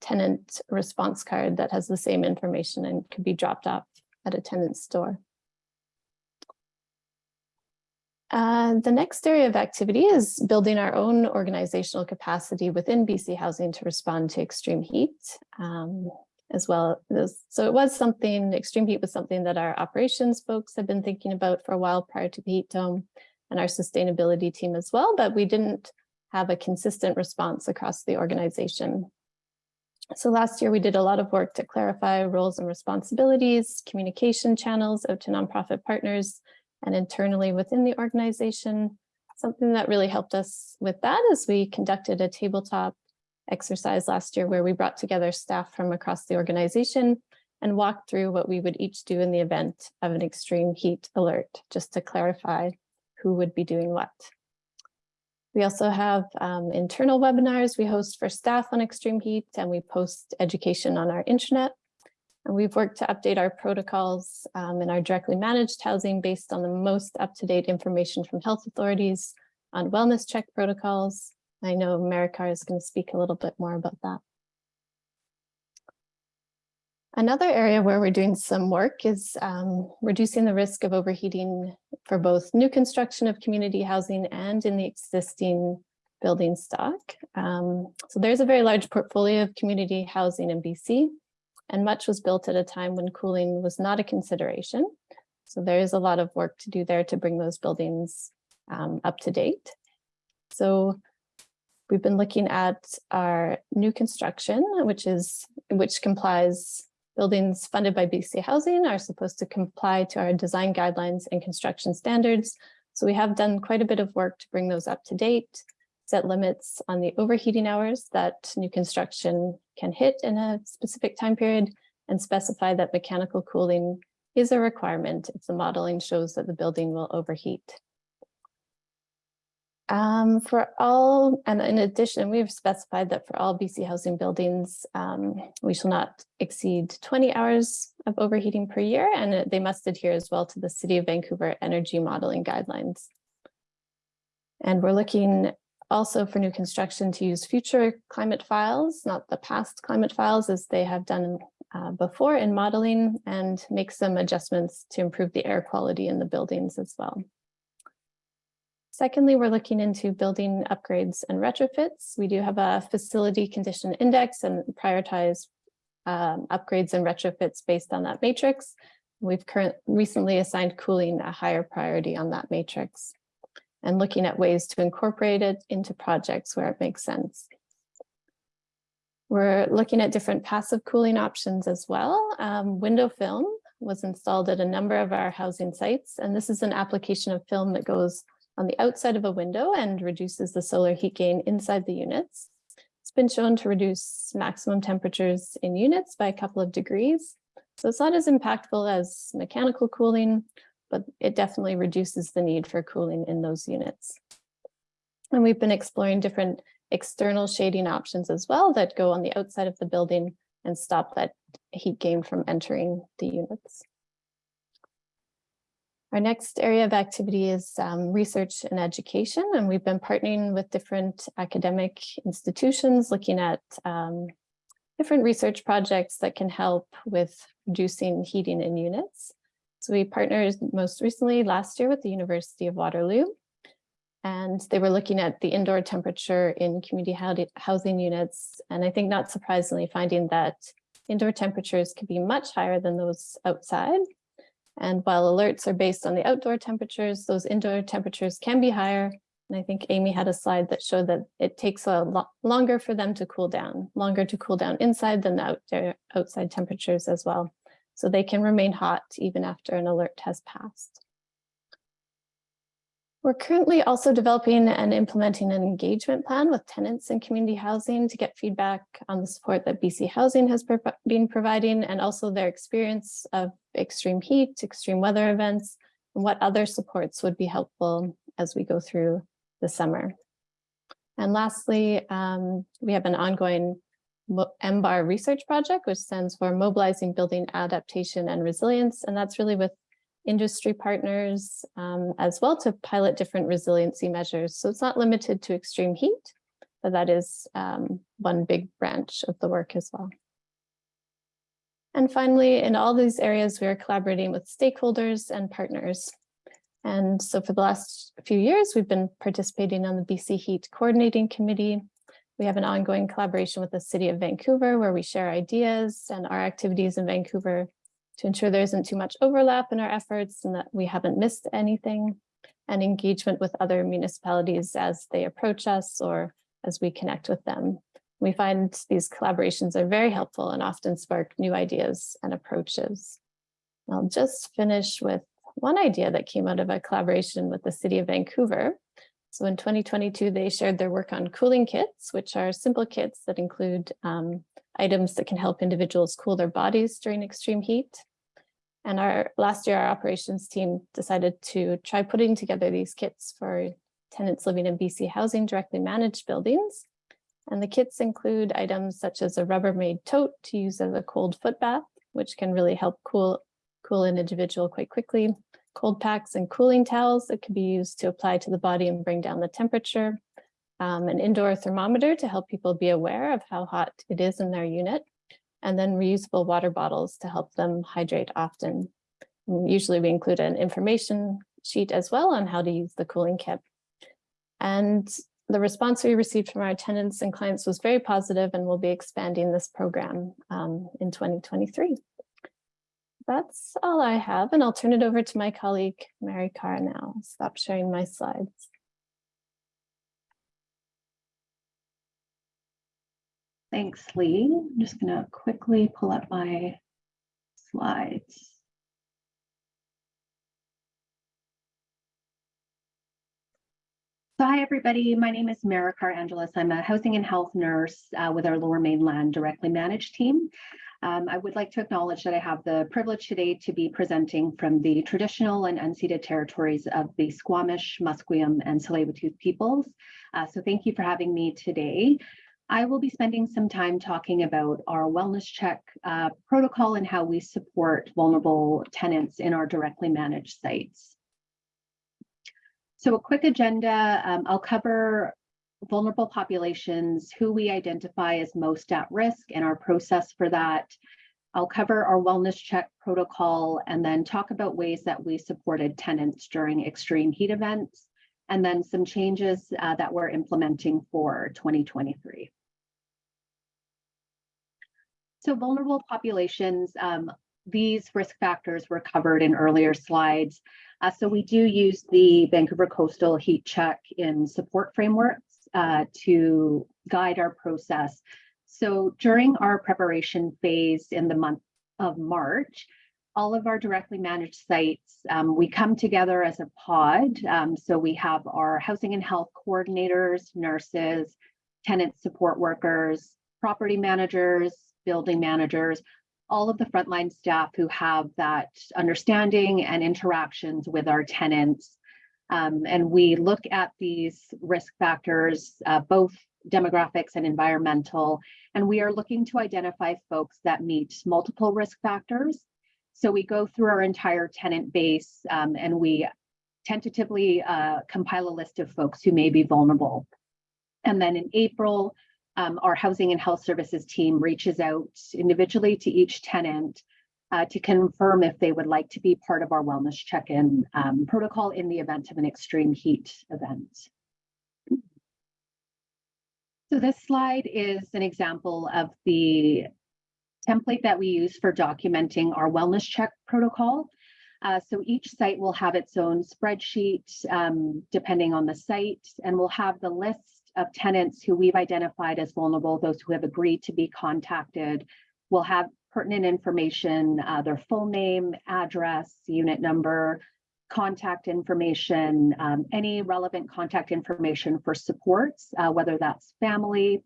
Speaker 3: tenant response card that has the same information and could be dropped off at a tenant's store. Uh, the next area of activity is building our own organizational capacity within BC Housing to respond to extreme heat. Um, as well as, so it was something, extreme heat was something that our operations folks have been thinking about for a while prior to the heat dome and our sustainability team as well, but we didn't have a consistent response across the organization. So last year we did a lot of work to clarify roles and responsibilities, communication channels out to nonprofit partners, and internally within the organization. Something that really helped us with that is we conducted a tabletop exercise last year where we brought together staff from across the organization and walked through what we would each do in the event of an extreme heat alert, just to clarify who would be doing what. We also have um, internal webinars we host for staff on extreme heat and we post education on our intranet. And we've worked to update our protocols um, in our directly managed housing based on the most up-to-date information from health authorities on wellness check protocols. I know Maricar is going to speak a little bit more about that. Another area where we're doing some work is um, reducing the risk of overheating for both new construction of community housing and in the existing building stock. Um, so there's a very large portfolio of community housing in BC and much was built at a time when cooling was not a consideration. So there is a lot of work to do there to bring those buildings um, up to date. So we've been looking at our new construction, which is which complies buildings funded by BC Housing are supposed to comply to our design guidelines and construction standards. So we have done quite a bit of work to bring those up to date set limits on the overheating hours that new construction can hit in a specific time period and specify that mechanical cooling is a requirement if the modeling shows that the building will overheat. Um, for all, and in addition, we have specified that for all BC housing buildings, um, we shall not exceed 20 hours of overheating per year, and they must adhere as well to the City of Vancouver energy modeling guidelines. And we're looking also for new construction to use future climate files, not the past climate files as they have done uh, before in modeling and make some adjustments to improve the air quality in the buildings as well. Secondly, we're looking into building upgrades and retrofits. We do have a facility condition index and prioritize um, upgrades and retrofits based on that matrix. We've current, recently assigned cooling a higher priority on that matrix and looking at ways to incorporate it into projects where it makes sense. We're looking at different passive cooling options as well. Um, window film was installed at a number of our housing sites, and this is an application of film that goes on the outside of a window and reduces the solar heat gain inside the units. It's been shown to reduce maximum temperatures in units by a couple of degrees. So it's not as impactful as mechanical cooling, but it definitely reduces the need for cooling in those units. And we've been exploring different external shading options as well that go on the outside of the building and stop that heat gain from entering the units. Our next area of activity is um, research and education, and we've been partnering with different academic institutions looking at um, different research projects that can help with reducing heating in units. So we partnered most recently last year with the University of Waterloo, and they were looking at the indoor temperature in community housing units. And I think not surprisingly finding that indoor temperatures could be much higher than those outside. And while alerts are based on the outdoor temperatures, those indoor temperatures can be higher. And I think Amy had a slide that showed that it takes a lot longer for them to cool down, longer to cool down inside than the outdoor, uh, outside temperatures as well. So they can remain hot even after an alert has passed. We're currently also developing and implementing an engagement plan with tenants in community housing to get feedback on the support that BC Housing has been providing and also their experience of extreme heat, extreme weather events, and what other supports would be helpful as we go through the summer. And lastly, um, we have an ongoing MBAR research project, which stands for Mobilizing Building Adaptation and Resilience. And that's really with industry partners um, as well to pilot different resiliency measures. So it's not limited to extreme heat, but that is um, one big branch of the work as well. And finally, in all these areas, we are collaborating with stakeholders and partners. And so for the last few years, we've been participating on the BC Heat Coordinating Committee. We have an ongoing collaboration with the City of Vancouver where we share ideas and our activities in Vancouver to ensure there isn't too much overlap in our efforts and that we haven't missed anything, and engagement with other municipalities as they approach us or as we connect with them. We find these collaborations are very helpful and often spark new ideas and approaches. I'll just finish with one idea that came out of a collaboration with the City of Vancouver. So in 2022, they shared their work on cooling kits, which are simple kits that include um, items that can help individuals cool their bodies during extreme heat. And our last year, our operations team decided to try putting together these kits for tenants living in BC housing directly managed buildings. And the kits include items such as a Rubbermaid tote to use as a cold foot bath, which can really help cool, cool an individual quite quickly. Cold packs and cooling towels that can be used to apply to the body and bring down the temperature um, an indoor thermometer to help people be aware of how hot it is in their unit, and then reusable water bottles to help them hydrate often. And usually we include an information sheet as well on how to use the cooling kit. And the response we received from our tenants and clients was very positive and we'll be expanding this program um, in 2023. That's all I have and I'll turn it over to my colleague, Maricar now. Stop sharing my slides.
Speaker 4: Thanks, Lee. I'm just going to quickly pull up my slides. So hi, everybody. My name is Maricar Angeles. I'm a housing and health nurse uh, with our Lower Mainland directly managed team. Um, I would like to acknowledge that I have the privilege today to be presenting from the traditional and unceded territories of the Squamish, Musqueam, and Tsleil-Waututh peoples. Uh, so thank you for having me today. I will be spending some time talking about our wellness check uh, protocol and how we support vulnerable tenants in our directly managed sites. So a quick agenda, um, I'll cover vulnerable populations, who we identify as most at risk and our process for that. I'll cover our wellness check protocol and then talk about ways that we supported tenants during extreme heat events and then some changes uh, that we're implementing for 2023. So vulnerable populations, um, these risk factors were covered in earlier slides. Uh, so we do use the Vancouver Coastal Heat Check in support frameworks uh, to guide our process. So during our preparation phase in the month of March, all of our directly managed sites, um, we come together as a pod. Um, so we have our housing and health coordinators, nurses, tenant support workers, property managers, building managers, all of the frontline staff who have that understanding and interactions with our tenants. Um, and we look at these risk factors, uh, both demographics and environmental, and we are looking to identify folks that meet multiple risk factors. So we go through our entire tenant base um, and we tentatively uh, compile a list of folks who may be vulnerable. And then in April, um, our housing and health services team reaches out individually to each tenant uh, to confirm if they would like to be part of our wellness check-in um, protocol in the event of an extreme heat event. So this slide is an example of the template that we use for documenting our wellness check protocol. Uh, so each site will have its own spreadsheet um, depending on the site, and we'll have the list of tenants who we've identified as vulnerable, those who have agreed to be contacted. We'll have pertinent information, uh, their full name, address, unit number, contact information, um, any relevant contact information for supports, uh, whether that's family,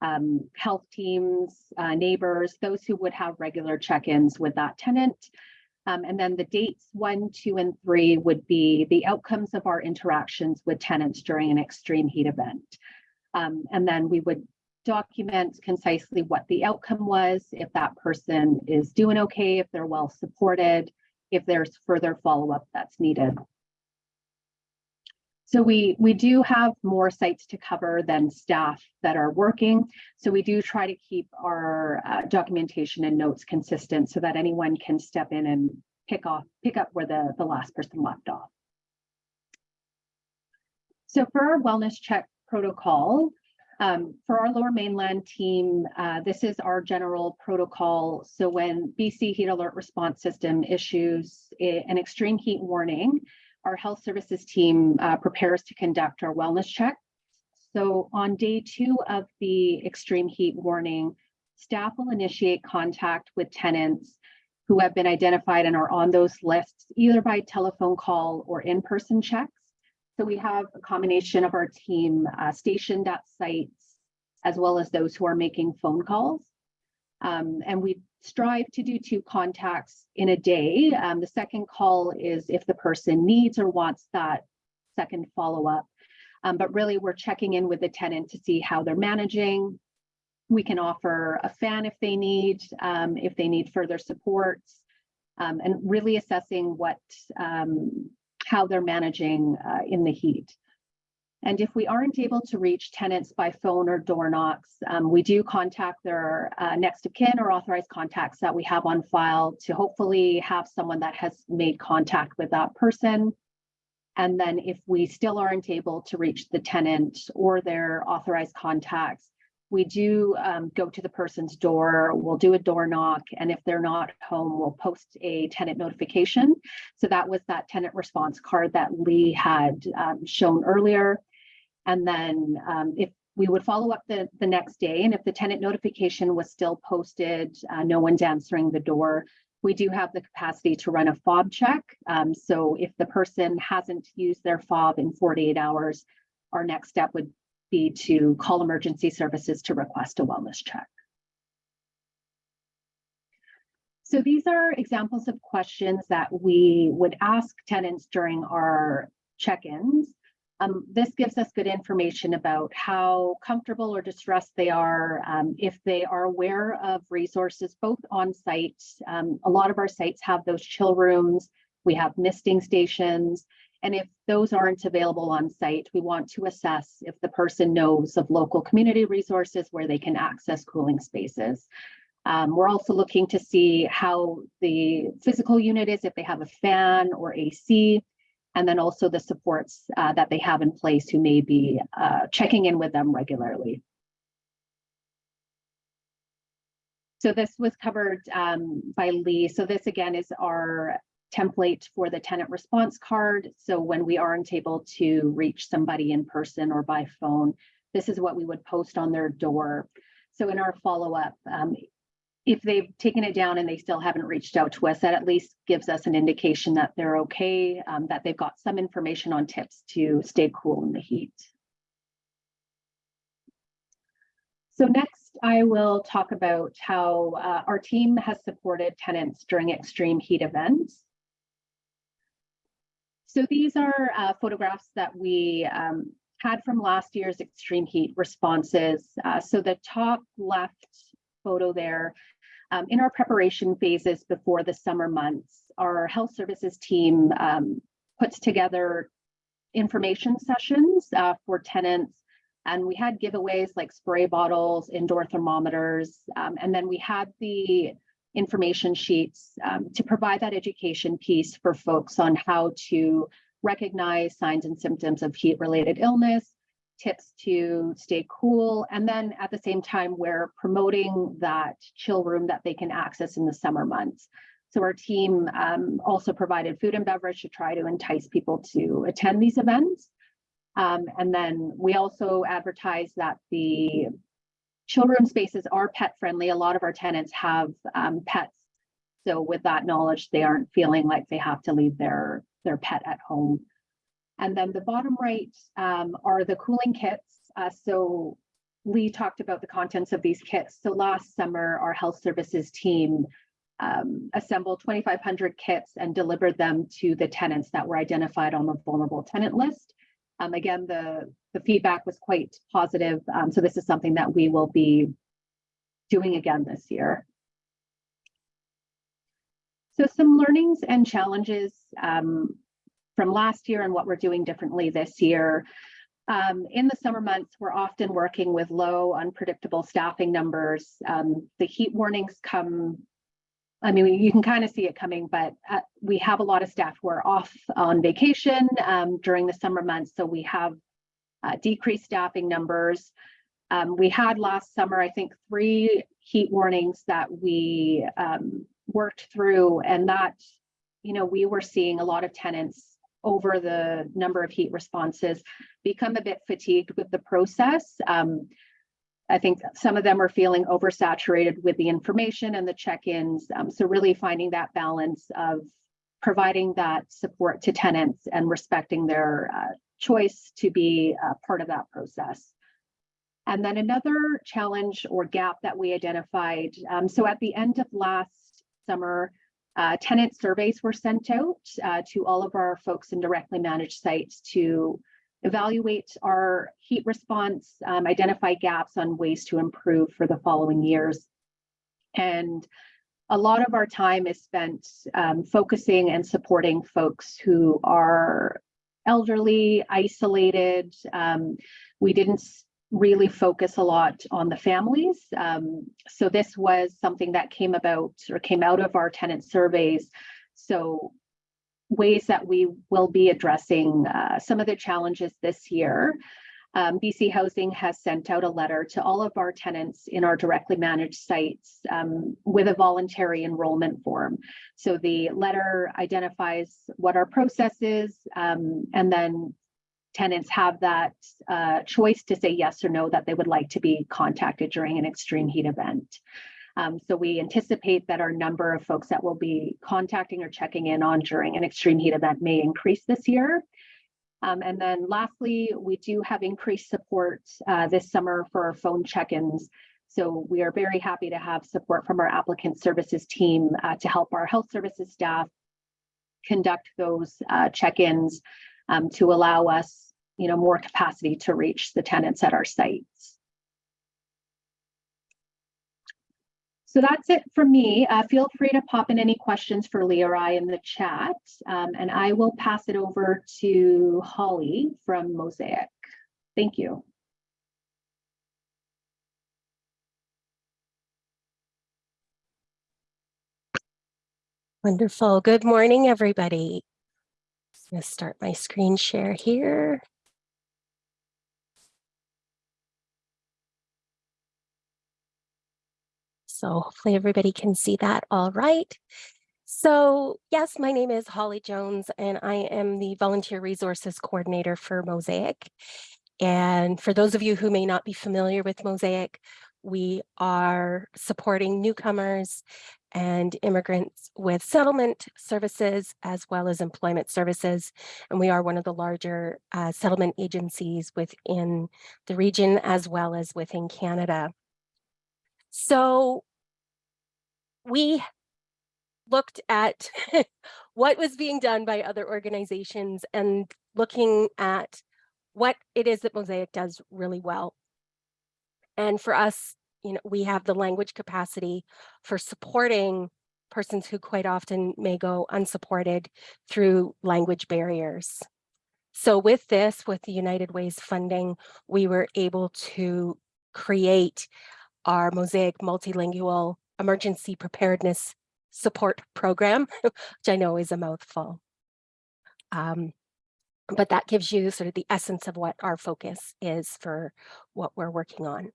Speaker 4: um, health teams, uh, neighbors, those who would have regular check-ins with that tenant. Um, and then the dates one, two, and three would be the outcomes of our interactions with tenants during an extreme heat event. Um, and then we would document concisely what the outcome was, if that person is doing okay, if they're well supported, if there's further follow-up that's needed. So we, we do have more sites to cover than staff that are working. So we do try to keep our uh, documentation and notes consistent so that anyone can step in and pick off, pick up where the, the last person left off. So for our wellness check protocol, um, for our lower mainland team, uh, this is our general protocol. So when BC Heat Alert Response System issues a, an extreme heat warning, our health services team uh, prepares to conduct our wellness check. So on day two of the extreme heat warning, staff will initiate contact with tenants who have been identified and are on those lists, either by telephone call or in-person checks. So we have a combination of our team uh, stationed at sites, as well as those who are making phone calls. Um, and we strive to do two contacts in a day. Um, the second call is if the person needs or wants that second follow-up. Um, but really, we're checking in with the tenant to see how they're managing. We can offer a fan if they need, um, if they need further supports, um, and really assessing what um, how they're managing uh, in the heat. And if we aren't able to reach tenants by phone or door knocks, um, we do contact their uh, next of kin or authorized contacts that we have on file to hopefully have someone that has made contact with that person. And then if we still aren't able to reach the tenant or their authorized contacts, we do um, go to the person's door, we'll do a door knock, and if they're not home, we'll post a tenant notification. So that was that tenant response card that Lee had um, shown earlier. And then um, if we would follow up the, the next day, and if the tenant notification was still posted, uh, no one's answering the door, we do have the capacity to run a fob check. Um, so if the person hasn't used their fob in 48 hours, our next step would be to call emergency services to request a wellness check. So these are examples of questions that we would ask tenants during our check-ins. Um, this gives us good information about how comfortable or distressed they are, um, if they are aware of resources both on site. Um, a lot of our sites have those chill rooms. We have misting stations. And if those aren't available on site, we want to assess if the person knows of local community resources where they can access cooling spaces. Um, we're also looking to see how the physical unit is, if they have a fan or AC, and then also the supports uh, that they have in place who may be uh, checking in with them regularly. So this was covered um, by Lee. So this again is our template for the tenant response card. So when we aren't able to reach somebody in person or by phone, this is what we would post on their door. So in our follow-up, um, if they've taken it down and they still haven't reached out to us, that at least gives us an indication that they're okay, um, that they've got some information on tips to stay cool in the heat. So next, I will talk about how uh, our team has supported tenants during extreme heat events. So these are uh, photographs that we um, had from last year's extreme heat responses. Uh, so the top left photo there, um, in our preparation phases before the summer months, our health services team um, puts together information sessions uh, for tenants. And we had giveaways like spray bottles, indoor thermometers, um, and then we had the information sheets um, to provide that education piece for folks on how to recognize signs and symptoms of heat-related illness, tips to stay cool, and then at the same time, we're promoting that chill room that they can access in the summer months. So our team um, also provided food and beverage to try to entice people to attend these events. Um, and then we also advertise that the children spaces are pet friendly. A lot of our tenants have um, pets. So with that knowledge, they aren't feeling like they have to leave their, their pet at home. And then the bottom right um, are the cooling kits. Uh, so Lee talked about the contents of these kits. So last summer, our health services team um, assembled 2,500 kits and delivered them to the tenants that were identified on the vulnerable tenant list. Um, again, the, the feedback was quite positive. Um, so this is something that we will be doing again this year. So some learnings and challenges um, from last year and what we're doing differently this year. Um, in the summer months, we're often working with low, unpredictable staffing numbers. Um, the heat warnings come I mean, you can kind of see it coming, but uh, we have a lot of staff who are off on vacation um, during the summer months, so we have uh, decreased staffing numbers. Um, we had last summer, I think, three heat warnings that we um, worked through, and that, you know, we were seeing a lot of tenants over the number of heat responses become a bit fatigued with the process. Um, I think some of them are feeling oversaturated with the information and the check-ins. Um, so really finding that balance of providing that support to tenants and respecting their uh, choice to be uh, part of that process. And then another challenge or gap that we identified. Um, so at the end of last summer, uh, tenant surveys were sent out uh, to all of our folks in directly managed sites to evaluate our heat response, um, identify gaps on ways to improve for the following years. And a lot of our time is spent um, focusing and supporting folks who are elderly, isolated. Um, we didn't really focus a lot on the families. Um, so this was something that came about or came out of our tenant surveys. So ways that we will be addressing uh, some of the challenges this year. Um, BC Housing has sent out a letter to all of our tenants in our directly managed sites um, with a voluntary enrollment form. So the letter identifies what our process is, um, and then tenants have that uh, choice to say yes or no that they would like to be contacted during an extreme heat event. Um, so we anticipate that our number of folks that will be contacting or checking in on during an extreme heat event may increase this year. Um, and then lastly, we do have increased support uh, this summer for our phone check-ins. So we are very happy to have support from our applicant services team uh, to help our health services staff conduct those uh, check-ins um, to allow us, you know, more capacity to reach the tenants at our sites. So that's it for me. Uh, feel free to pop in any questions for Lee or I in the chat, um, and I will pass it over to Holly from Mosaic. Thank you.
Speaker 5: Wonderful. Good morning, everybody. I'm going to start my screen share here. So hopefully everybody can see that all right. So yes, my name is Holly Jones and I am the Volunteer Resources Coordinator for Mosaic. And for those of you who may not be familiar with Mosaic, We are supporting newcomers and immigrants with settlement services as well as employment services. And we are one of the larger uh, settlement agencies within the region as well as within Canada. So we looked at what was being done by other organizations and looking at what it is that Mosaic does really well. And for us, you know, we have the language capacity for supporting persons who quite often may go unsupported through language barriers. So with this, with the United Ways funding, we were able to create our Mosaic Multilingual Emergency Preparedness Support Program, which I know is a mouthful. Um, but that gives you sort of the essence of what our focus is for what we're working on.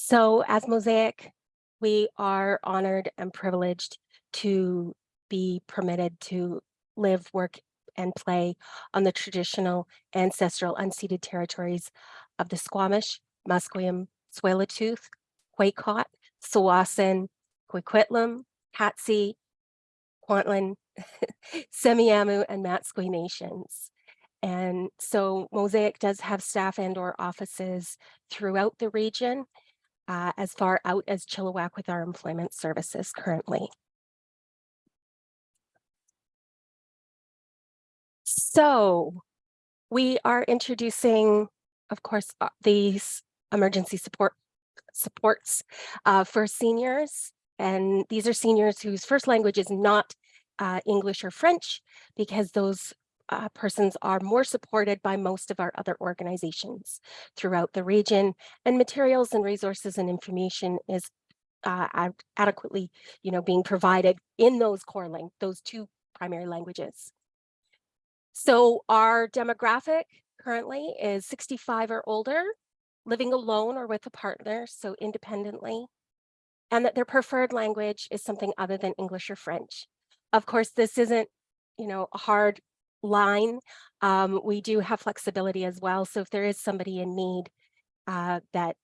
Speaker 5: So as Mosaic, we are honored and privileged to be permitted to live, work, and play on the traditional ancestral unceded territories of the Squamish, Musqueam, Tsleil-Waututh, Qayqayt, Tsawwassen, Coquitlam, Katzie, Kwantlen, Semiahmoo, and Matsqui nations. And so Mosaic does have staff and or offices throughout the region, uh, as far out as Chilliwack with our employment services currently. So we are introducing, of course, uh, these emergency support supports uh, for seniors. And these are seniors whose first language is not uh, English or French, because those uh, persons are more supported by most of our other organizations throughout the region and materials and resources and information is uh, ad adequately you know being provided in those core language those two primary languages. So our demographic currently is 65 or older living alone or with a partner so independently and that their preferred language is something other than English or French. Of course this isn't you know a hard line. Um, we do have flexibility as well. So if there is somebody in need uh, that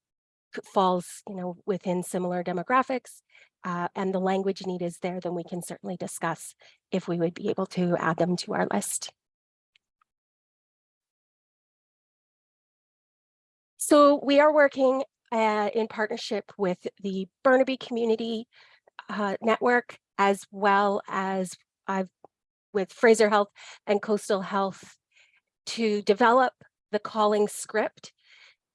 Speaker 5: falls, you know, within similar demographics uh, and the language need is there, then we can certainly discuss if we would be able to add them to our list. So we are working uh, in partnership with the Burnaby Community uh, Network, as well as I've with Fraser Health and Coastal Health to develop the calling script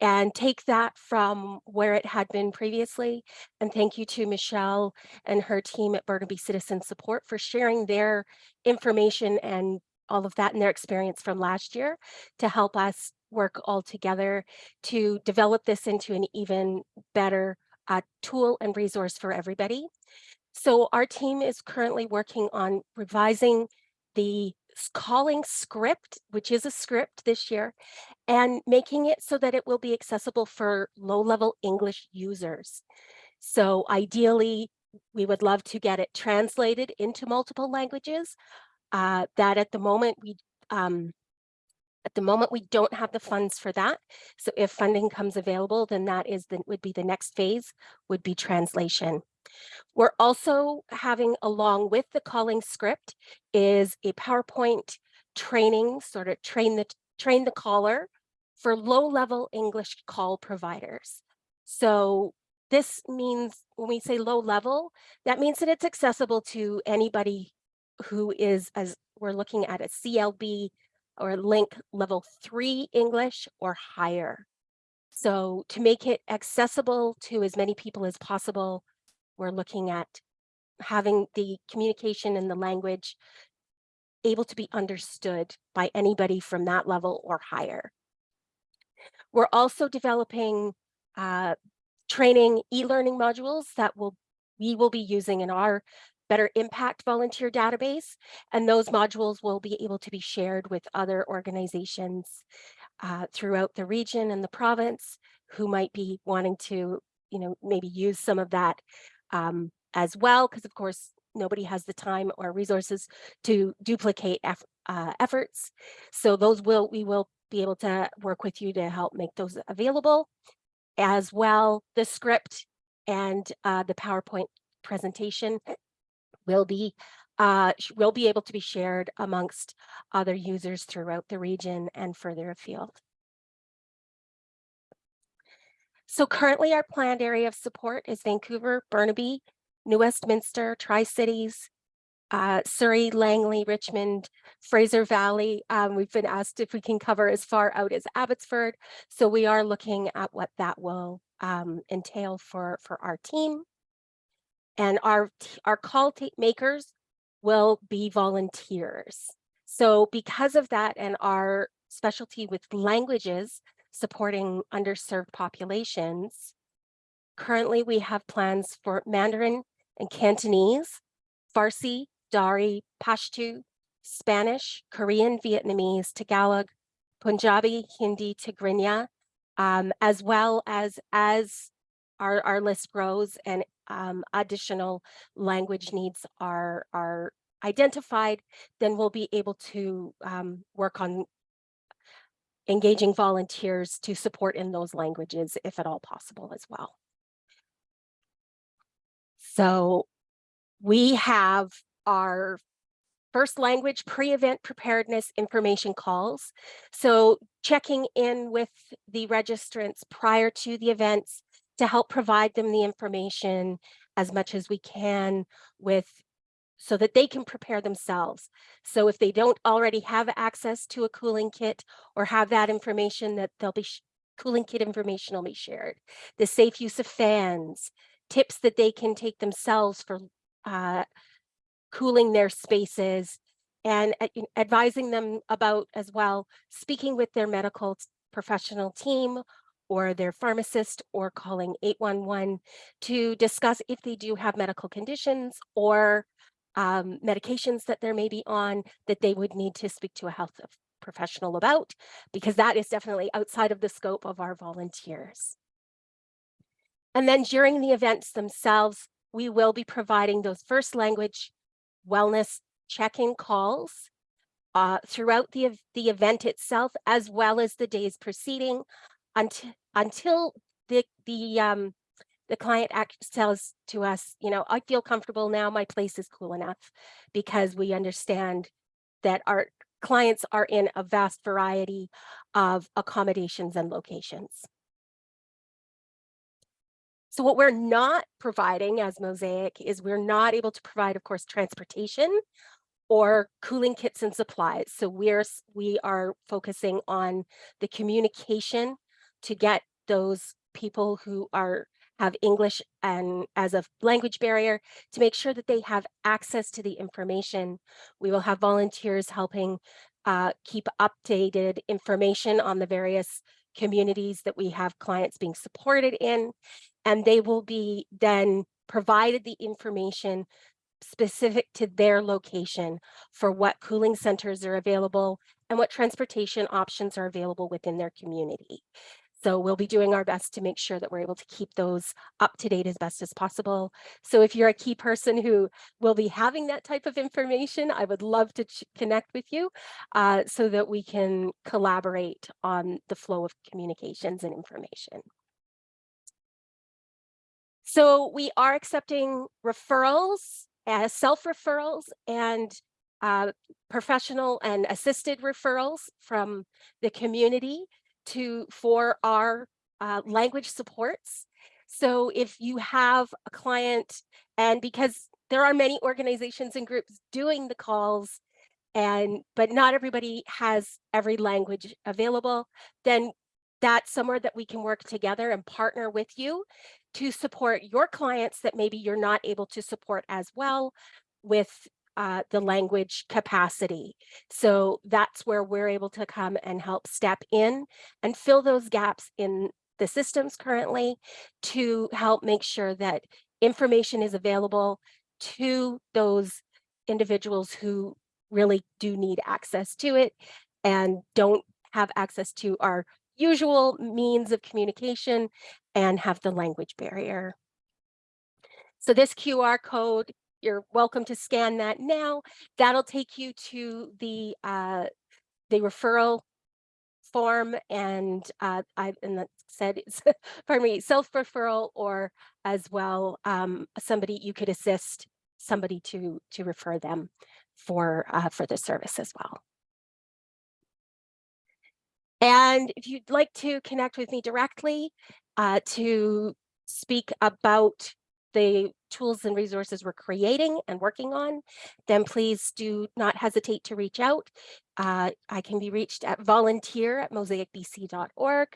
Speaker 5: and take that from where it had been previously. And thank you to Michelle and her team at Burnaby Citizen Support for sharing their information and all of that and their experience from last year to help us work all together to develop this into an even better uh, tool and resource for everybody. So our team is currently working on revising the calling script, which is a script this year, and making it so that it will be accessible for low-level English users. So ideally, we would love to get it translated into multiple languages. Uh, that at the moment we um, at the moment we don't have the funds for that. So if funding comes available, then that is the would be the next phase would be translation. We're also having along with the calling script is a PowerPoint training, sort of train the train the caller for low level English call providers. So this means when we say low level, that means that it's accessible to anybody who is, as we're looking at a CLB or LINC level three English or higher. So to make it accessible to as many people as possible, we're looking at having the communication and the language able to be understood by anybody from that level or higher. We're also developing uh, training e-learning modules that will we will be using in our Better Impact volunteer database, and those modules will be able to be shared with other organizations uh, throughout the region and the province who might be wanting to, you know, maybe use some of that um, as well, because of course, nobody has the time or resources to duplicate eff uh, efforts. So those will, we will be able to work with you to help make those available. as well, the script and uh, the PowerPoint presentation will be uh, will be able to be shared amongst other users throughout the region and further afield. So currently our planned area of support is Vancouver, Burnaby, New Westminster, Tri-Cities, uh, Surrey, Langley, Richmond, Fraser Valley. Um, we've been asked if we can cover as far out as Abbotsford. So we are looking at what that will um, entail for, for our team. And our, our call makers will be volunteers. So because of that and our specialty with languages supporting underserved populations, currently we have plans for Mandarin and Cantonese, Farsi, Dari, Pashto, Spanish, Korean, Vietnamese, Tagalog, Punjabi, Hindi, Tigrinya, um, as well as as our, our list grows and um, additional language needs are, are identified, then we'll be able to um, work on engaging volunteers to support in those languages if at all possible as well. So we have our first language pre-event preparedness information calls. So checking in with the registrants prior to the events to help provide them the information as much as we can with so that they can prepare themselves. So if they don't already have access to a cooling kit or have that information that they'll be cooling kit information will be shared. The safe use of fans, tips that they can take themselves for uh, cooling their spaces and uh, advising them about as well, speaking with their medical professional team or their pharmacist or calling 811 to discuss if they do have medical conditions or um, medications that there may be on that they would need to speak to a health professional about, because that is definitely outside of the scope of our volunteers. And then during the events themselves, we will be providing those first language wellness check-in calls uh, throughout the, the event itself, as well as the days preceding until, until the, the, um, the client tells to us, you know, I feel comfortable now, my place is cool enough, because we understand that our clients are in a vast variety of accommodations and locations. So what we're not providing as Mosaic is we're not able to provide, of course, transportation or cooling kits and supplies. So we're, we are focusing on the communication to get those people who are have English and as a language barrier to make sure that they have access to the information. We will have volunteers helping uh, keep updated information on the various communities that we have clients being supported in. And they will be then provided the information specific to their location for what cooling centers are available and what transportation options are available within their community. So we'll be doing our best to make sure that we're able to keep those up to date as best as possible. So if you're a key person who will be having that type of information, I would love to connect with you uh, so that we can collaborate on the flow of communications and information. So we are accepting referrals, uh, self-referrals and uh, professional and assisted referrals from the community to for our uh, language supports. So if you have a client and because there are many organizations and groups doing the calls and but not everybody has every language available, then that's somewhere that we can work together and partner with you to support your clients that maybe you're not able to support as well with uh, the language capacity. So that's where we're able to come and help step in and fill those gaps in the systems currently to help make sure that information is available to those individuals who really do need access to it and don't have access to our usual means of communication and have the language barrier. So this QR code, you're welcome to scan that now. That'll take you to the uh, the referral form and uh, I and that said it's pardon me self referral or as well um, somebody you could assist somebody to to refer them for uh, for the service as well. And if you'd like to connect with me directly uh, to speak about the tools and resources we're creating and working on, then please do not hesitate to reach out. Uh, I can be reached at volunteer at mosaicbc.org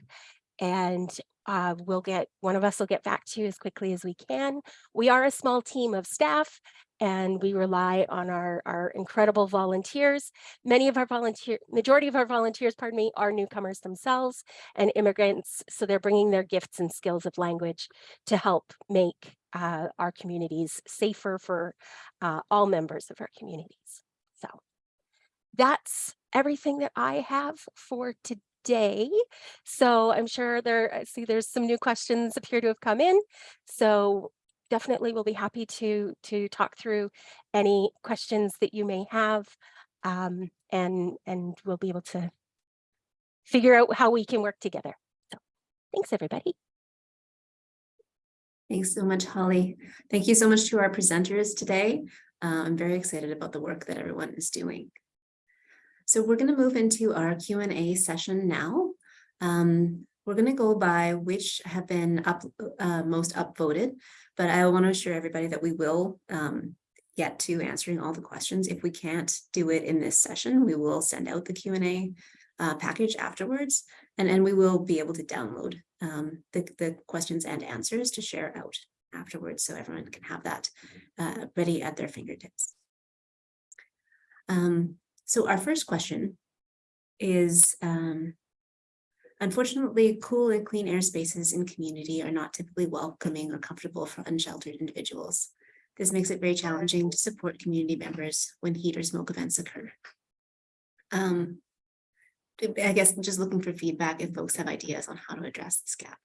Speaker 5: and uh, we'll get, one of us will get back to you as quickly as we can. We are a small team of staff and we rely on our, our incredible volunteers. Many of our volunteer, majority of our volunteers, pardon me, are newcomers themselves and immigrants. So they're bringing their gifts and skills of language to help make uh, our communities safer for uh, all members of our communities. So that's everything that I have for today. So I'm sure there, I see there's some new questions appear to have come in. So definitely we'll be happy to to talk through any questions that you may have um, and and we'll be able to figure out how we can work together. So thanks everybody.
Speaker 1: Thanks so much, Holly. Thank you so much to our presenters today. Uh, I'm very excited about the work that everyone is doing. So we're going to move into our Q&A session now. Um, we're going to go by which have been up uh, most upvoted, but I want to assure everybody that we will um, get to answering all the questions. If we can't do it in this session, we will send out the Q&A uh, package afterwards, and then we will be able to download um, the, the questions and answers to share out afterwards so everyone can have that uh, ready at their fingertips. Um, so our first question is, um, unfortunately, cool and clean air spaces in community are not typically welcoming or comfortable for unsheltered individuals. This makes it very challenging to support community members when heat or smoke events occur. Um, I guess I'm just looking for feedback if folks have ideas on how to address this gap.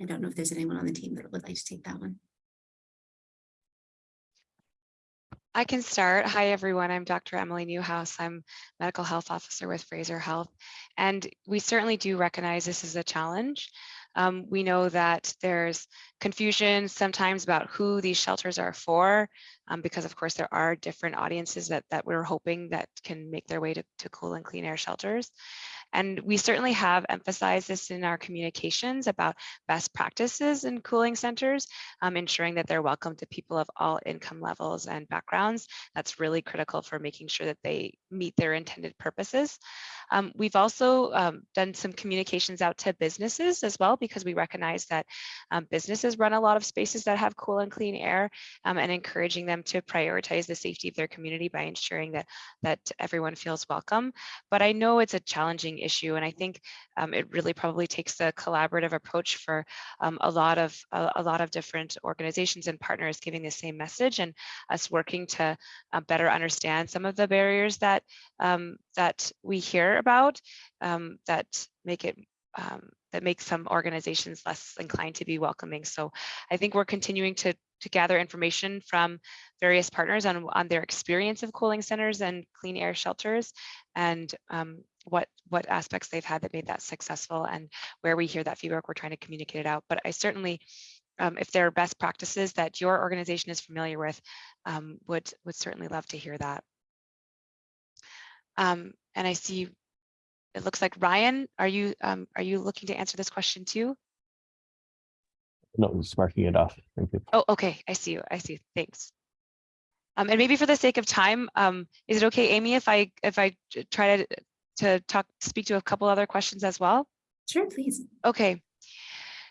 Speaker 1: I don't know if there's anyone on the team that would like to take that one.
Speaker 6: I can start. Hi, everyone. I'm Dr. Emily Newhouse. I'm medical health officer with Fraser Health. And we certainly do recognize this is a challenge. Um, we know that there's confusion sometimes about who these shelters are for, um, because of course there are different audiences that, that we're hoping that can make their way to, to cool and clean air shelters. And we certainly have emphasized this in our communications about best practices in cooling centers, um, ensuring that they're welcome to people of all income levels and backgrounds. That's really critical for making sure that they meet their intended purposes. Um, we've also um, done some communications out to businesses as well, because we recognize that um, businesses run a lot of spaces that have cool and clean air um, and encouraging them to prioritize the safety of their community by ensuring that, that everyone feels welcome. But I know it's a challenging issue. And I think um, it really probably takes a collaborative approach for um, a lot of a, a, lot of different organizations and partners giving the same message and us working to uh, better understand some of the barriers that um, that we hear about um, that make it um, that make some organizations less inclined to be welcoming. So I think we're continuing to to gather information from various partners on, on their experience of cooling centers and clean air shelters and um, what what aspects they've had that made that successful and where we hear that feedback, we're trying to communicate it out. But I certainly, um, if there are best practices that your organization is familiar with, um, would would certainly love to hear that. Um, and I see it looks like Ryan, are you um, are you looking to answer this question too?
Speaker 7: No, just marking it off. Thank you.
Speaker 6: Oh, okay. I see you. I see. Thanks. Um, and maybe for the sake of time, um, is it okay, Amy, if I if I try to to talk speak to a couple other questions as well?
Speaker 1: Sure, please.
Speaker 6: Okay.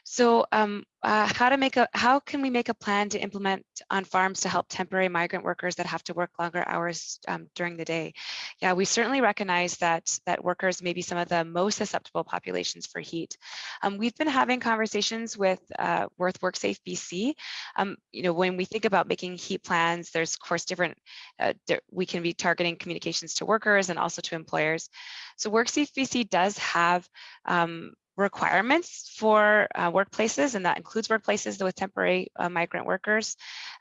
Speaker 6: So um, uh, how to make a how can we make a plan to implement on farms to help temporary migrant workers that have to work longer hours um, during the day? Yeah, we certainly recognize that that workers may be some of the most susceptible populations for heat. Um, we've been having conversations with uh, Worth WorkSafe BC. Um, you know, when we think about making heat plans, there's of course different. Uh, we can be targeting communications to workers and also to employers. So WorkSafe BC does have um, requirements for uh, workplaces, and that includes workplaces with temporary uh, migrant workers.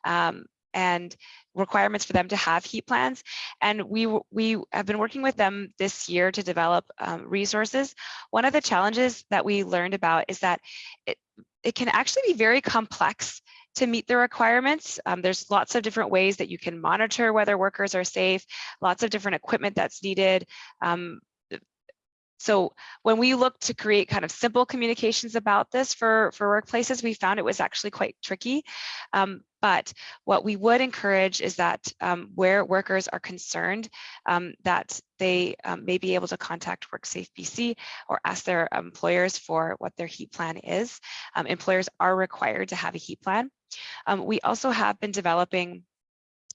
Speaker 6: Um, and requirements for them to have heat plans. And we, we have been working with them this year to develop um, resources. One of the challenges that we learned about is that it, it can actually be very complex to meet the requirements. Um, there's lots of different ways that you can monitor whether workers are safe, lots of different equipment that's needed. Um, so when we looked to create kind of simple communications about this for, for workplaces, we found it was actually quite tricky. Um, but what we would encourage is that um, where workers are concerned, um, that they um, may be able to contact WorkSafe BC or ask their employers for what their heat plan is. Um, employers are required to have a heat plan. Um, we also have been developing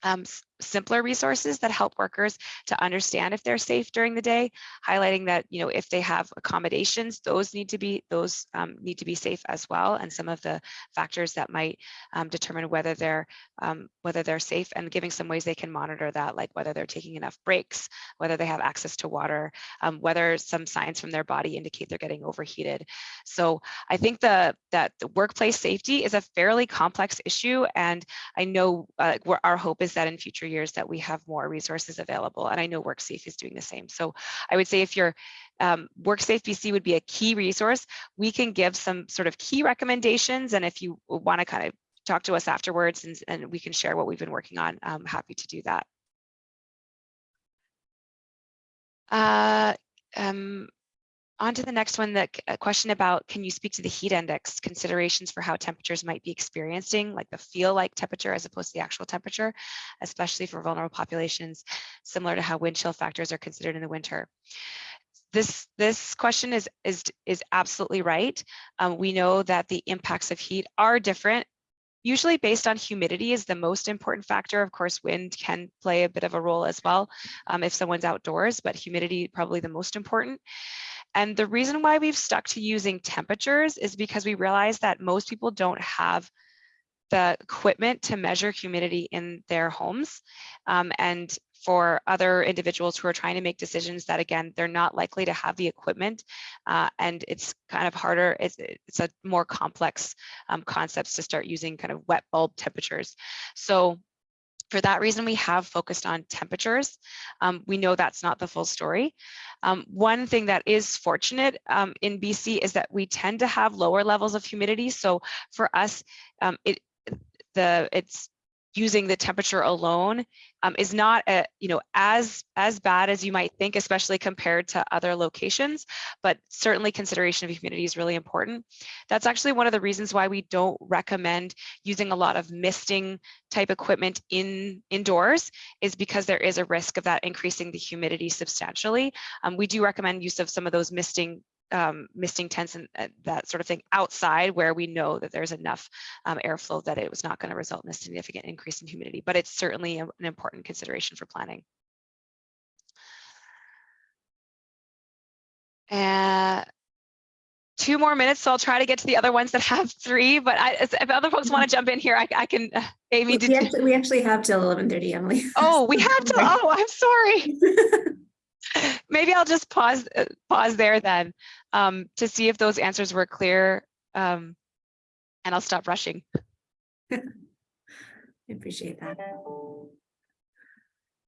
Speaker 6: um, simpler resources that help workers to understand if they're safe during the day, highlighting that, you know, if they have accommodations, those need to be, those um, need to be safe as well. And some of the factors that might um, determine whether they're, um, whether they're safe and giving some ways they can monitor that, like whether they're taking enough breaks, whether they have access to water, um, whether some signs from their body indicate they're getting overheated. So I think the, that the workplace safety is a fairly complex issue. And I know uh, our hope is that in future years that we have more resources available. And I know WorkSafe is doing the same. So I would say if you're um, WorkSafe BC would be a key resource. We can give some sort of key recommendations. And if you want to kind of talk to us afterwards and, and we can share what we've been working on, I'm happy to do that. Uh, um, on to the next one, the question about, can you speak to the heat index considerations for how temperatures might be experiencing, like the feel like temperature as opposed to the actual temperature, especially for vulnerable populations, similar to how wind chill factors are considered in the winter. This, this question is, is, is absolutely right. Um, we know that the impacts of heat are different usually based on humidity is the most important factor. Of course, wind can play a bit of a role as well um, if someone's outdoors, but humidity probably the most important. And the reason why we've stuck to using temperatures is because we realize that most people don't have the equipment to measure humidity in their homes. Um, and for other individuals who are trying to make decisions that, again, they're not likely to have the equipment uh, and it's kind of harder, it's, it's a more complex um, concepts to start using kind of wet bulb temperatures. So for that reason, we have focused on temperatures. Um, we know that's not the full story. Um, one thing that is fortunate um, in BC is that we tend to have lower levels of humidity. So for us, um, it the it's using the temperature alone um, is not a, you know as as bad as you might think, especially compared to other locations. But certainly consideration of humidity is really important. That's actually one of the reasons why we don't recommend using a lot of misting type equipment in indoors is because there is a risk of that increasing the humidity substantially. Um, we do recommend use of some of those misting um, misting tents and that sort of thing outside where we know that there's enough um, airflow that it was not going to result in a significant increase in humidity, but it's certainly an important consideration for planning. Uh, two more minutes, so I'll try to get to the other ones that have three, but I, if other folks want to jump in here, I, I can, uh, Amy,
Speaker 1: We
Speaker 6: did
Speaker 1: we actually, we actually have till eleven thirty, Emily.
Speaker 6: Oh, we have to, oh, I'm sorry. Maybe I'll just pause, uh, pause there then um, to see if those answers were clear. Um, and I'll stop rushing.
Speaker 1: I appreciate that.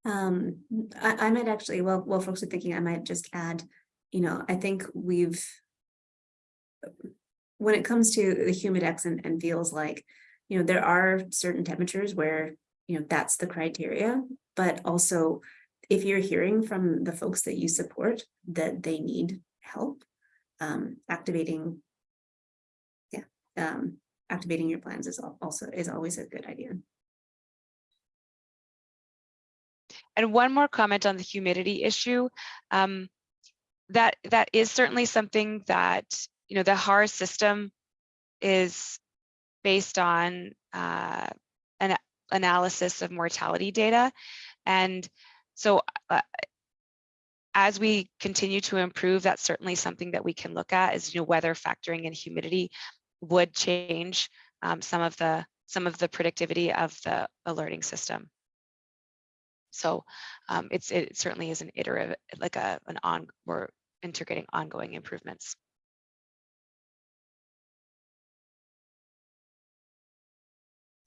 Speaker 1: Um, I, I might actually, well, well, folks are thinking I might just add, you know, I think we've. When it comes to the humidex and, and feels like, you know, there are certain temperatures where, you know, that's the criteria, but also. If you're hearing from the folks that you support that they need help, um, activating. Yeah, um, activating your plans is also, is always a good idea.
Speaker 6: And one more comment on the humidity issue. Um, that that is certainly something that you know the HAR system is based on uh, an analysis of mortality data, and so uh, as we continue to improve, that's certainly something that we can look at is you know whether factoring in humidity would change um, some of the some of the predictivity of the alerting system. So um, it's it certainly is an iterative, like a an on we're integrating ongoing improvements.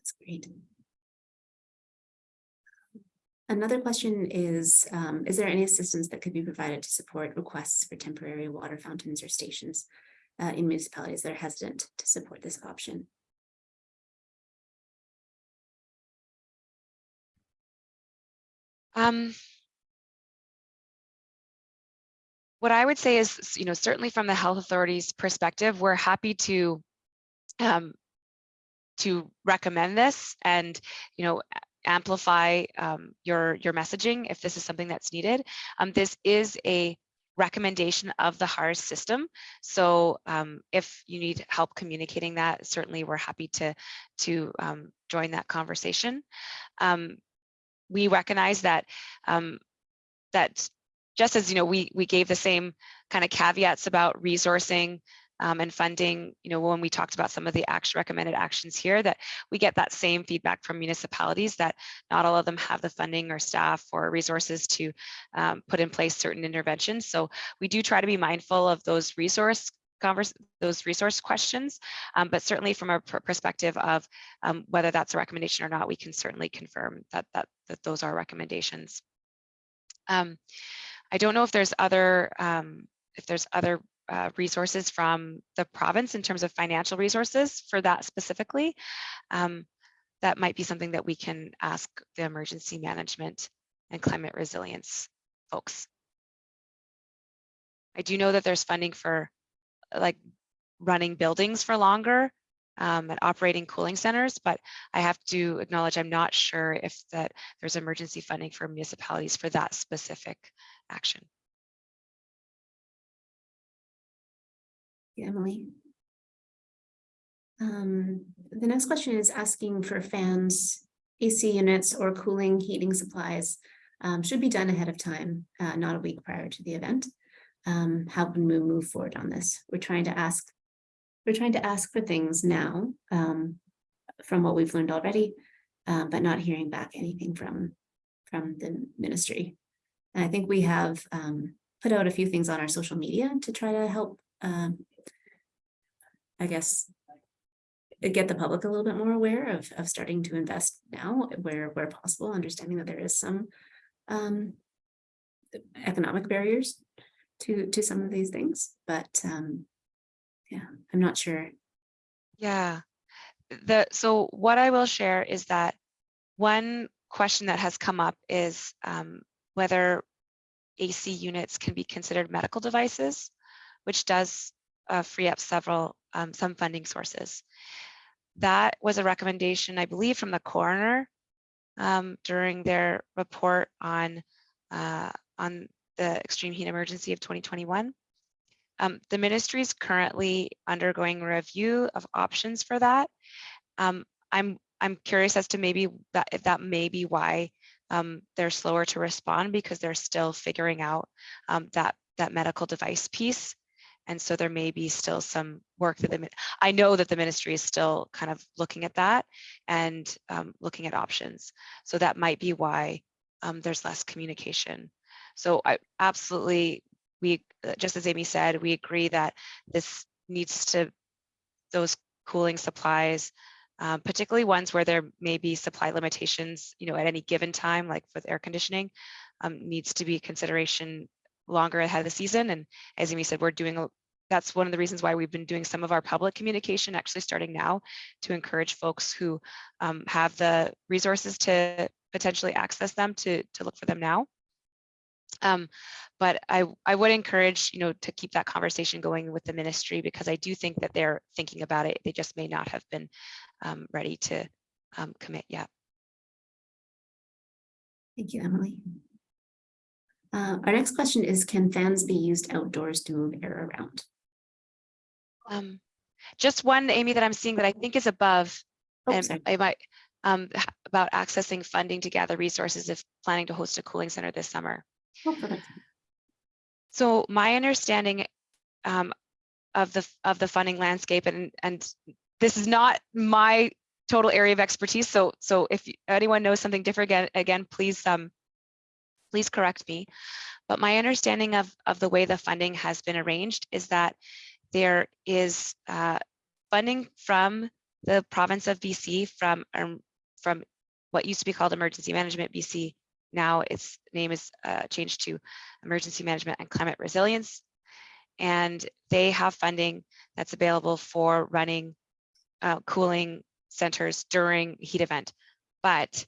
Speaker 1: That's great. Another question is, um, is there any assistance that could be provided to support requests for temporary water fountains or stations uh, in municipalities that are hesitant to support this option?
Speaker 6: Um, what I would say is, you know, certainly from the health authorities perspective, we're happy to um, to recommend this and, you know, amplify um, your your messaging if this is something that's needed. Um, this is a recommendation of the HARS system. So um, if you need help communicating that, certainly we're happy to to um, join that conversation. Um, we recognize that um, that just as you know, we we gave the same kind of caveats about resourcing um, and funding, you know, when we talked about some of the action recommended actions here, that we get that same feedback from municipalities that not all of them have the funding or staff or resources to um, put in place certain interventions. So we do try to be mindful of those resource converse those resource questions, um, but certainly from a perspective of um, whether that's a recommendation or not, we can certainly confirm that that that those are recommendations. Um, I don't know if there's other um, if there's other uh, resources from the province in terms of financial resources for that specifically. Um, that might be something that we can ask the emergency management and climate resilience folks. I do know that there's funding for like running buildings for longer um, and operating cooling centers, but I have to acknowledge I'm not sure if that there's emergency funding for municipalities for that specific action.
Speaker 1: Emily. Um, the next question is asking for fans, AC units or cooling heating supplies um, should be done ahead of time, uh, not a week prior to the event. Um, how can we move forward on this? We're trying to ask, we're trying to ask for things now um, from what we've learned already, um, but not hearing back anything from, from the ministry. And I think we have um, put out a few things on our social media to try to help um, I guess, get the public a little bit more aware of, of starting to invest now where, where possible, understanding that there is some um, economic barriers to, to some of these things, but um, yeah, I'm not sure.
Speaker 6: Yeah, the so what I will share is that one question that has come up is um, whether AC units can be considered medical devices, which does uh, free up several um, some funding sources. That was a recommendation, I believe, from the coroner um, during their report on uh, on the extreme heat emergency of 2021. Um, the ministry is currently undergoing review of options for that. Um, I'm I'm curious as to maybe that if that may be why um, they're slower to respond because they're still figuring out um, that that medical device piece. And so there may be still some work that the, I know that the ministry is still kind of looking at that and um, looking at options. So that might be why um, there's less communication. So I absolutely, we, uh, just as Amy said, we agree that this needs to, those cooling supplies, um, particularly ones where there may be supply limitations, you know, at any given time, like with air conditioning, um, needs to be consideration longer ahead of the season. And as Amy said, we're doing, that's one of the reasons why we've been doing some of our public communication actually starting now to encourage folks who um, have the resources to potentially access them to, to look for them now. Um, but I, I would encourage, you know, to keep that conversation going with the ministry because I do think that they're thinking about it. They just may not have been um, ready to um, commit yet.
Speaker 1: Thank you, Emily. Uh, our next question is, can fans be used outdoors to move air around?
Speaker 6: Um, just one, Amy, that I'm seeing that I think is above,
Speaker 1: Oh,
Speaker 6: and
Speaker 1: sorry.
Speaker 6: I might, um, about accessing funding to gather resources if planning to host a cooling center this summer.
Speaker 1: Oh.
Speaker 6: So my understanding um, of the of the funding landscape, and and this is not my total area of expertise. So so if anyone knows something different, again, again, please um please correct me. But my understanding of of the way the funding has been arranged is that there is uh, funding from the province of BC from um, from what used to be called Emergency Management BC now its name is uh, changed to Emergency Management and Climate Resilience. And they have funding that's available for running uh, cooling centers during heat event. But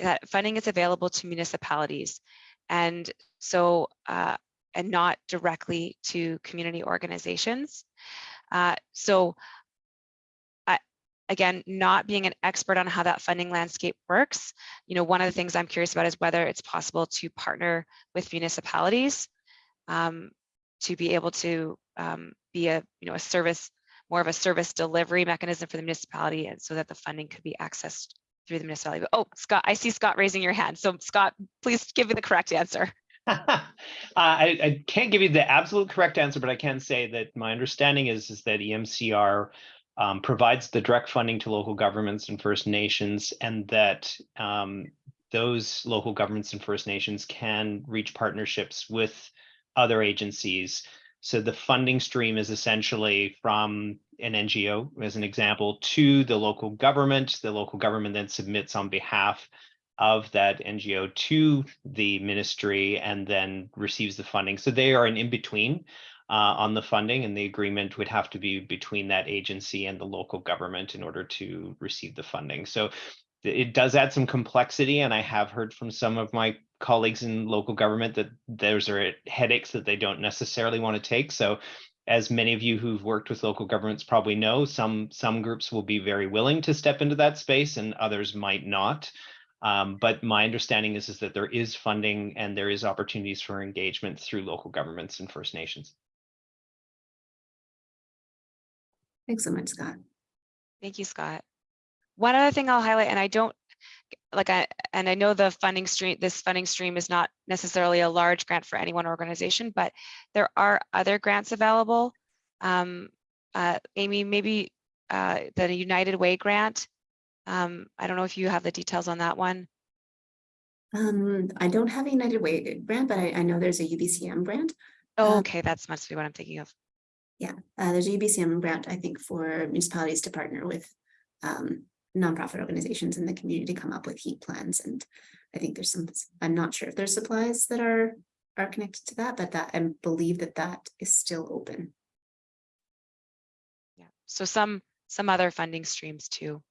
Speaker 6: that funding is available to municipalities. And so, uh, and not directly to community organizations. Uh, so again, not being an expert on how that funding landscape works, you know, one of the things I'm curious about is whether it's possible to partner with municipalities um, to be able to um, be a, you know, a service, more of a service delivery mechanism for the municipality and so that the funding could be accessed through the municipality. Oh, Scott, I see Scott raising your hand. So Scott, please give me the correct answer.
Speaker 8: Uh, I, I can't give you the absolute correct answer, but I can say that my understanding is, is that EMCR um, provides the direct funding to local governments and First Nations and that um, those local governments and First Nations can reach partnerships with other agencies. So the funding stream is essentially from an NGO, as an example, to the local government. The local government then submits on behalf of that NGO to the ministry and then receives the funding. So they are an in-between uh, on the funding and the agreement would have to be between that agency and the local government in order to receive the funding. So it does add some complexity and I have heard from some of my colleagues in local government that those are headaches that they don't necessarily want to take. So as many of you who've worked with local governments probably know, some some groups will be very willing to step into that space and others might not. Um, but my understanding is, is that there is funding and there is opportunities for engagement through local governments and First Nations.
Speaker 1: Thanks so much, Scott.
Speaker 6: Thank you, Scott. One other thing I'll highlight, and I don't, like I, and I know the funding stream, this funding stream is not necessarily a large grant for any one organization, but there are other grants available. Um, uh, Amy, maybe uh, the United Way grant. Um, I don't know if you have the details on that one.
Speaker 1: Um, I don't have a United Way grant, but I, I know there's a UBCM grant.
Speaker 6: Oh,
Speaker 1: Um,
Speaker 6: okay, that's must be what I'm thinking of.
Speaker 1: Yeah, uh, there's a UBCM grant, I think, for municipalities to partner with um, nonprofit organizations in the community come up with heat plans. And I think there's some, I'm not sure if there's supplies that are are connected to that, but that I believe that that is still open.
Speaker 6: Yeah, so some some other funding streams too.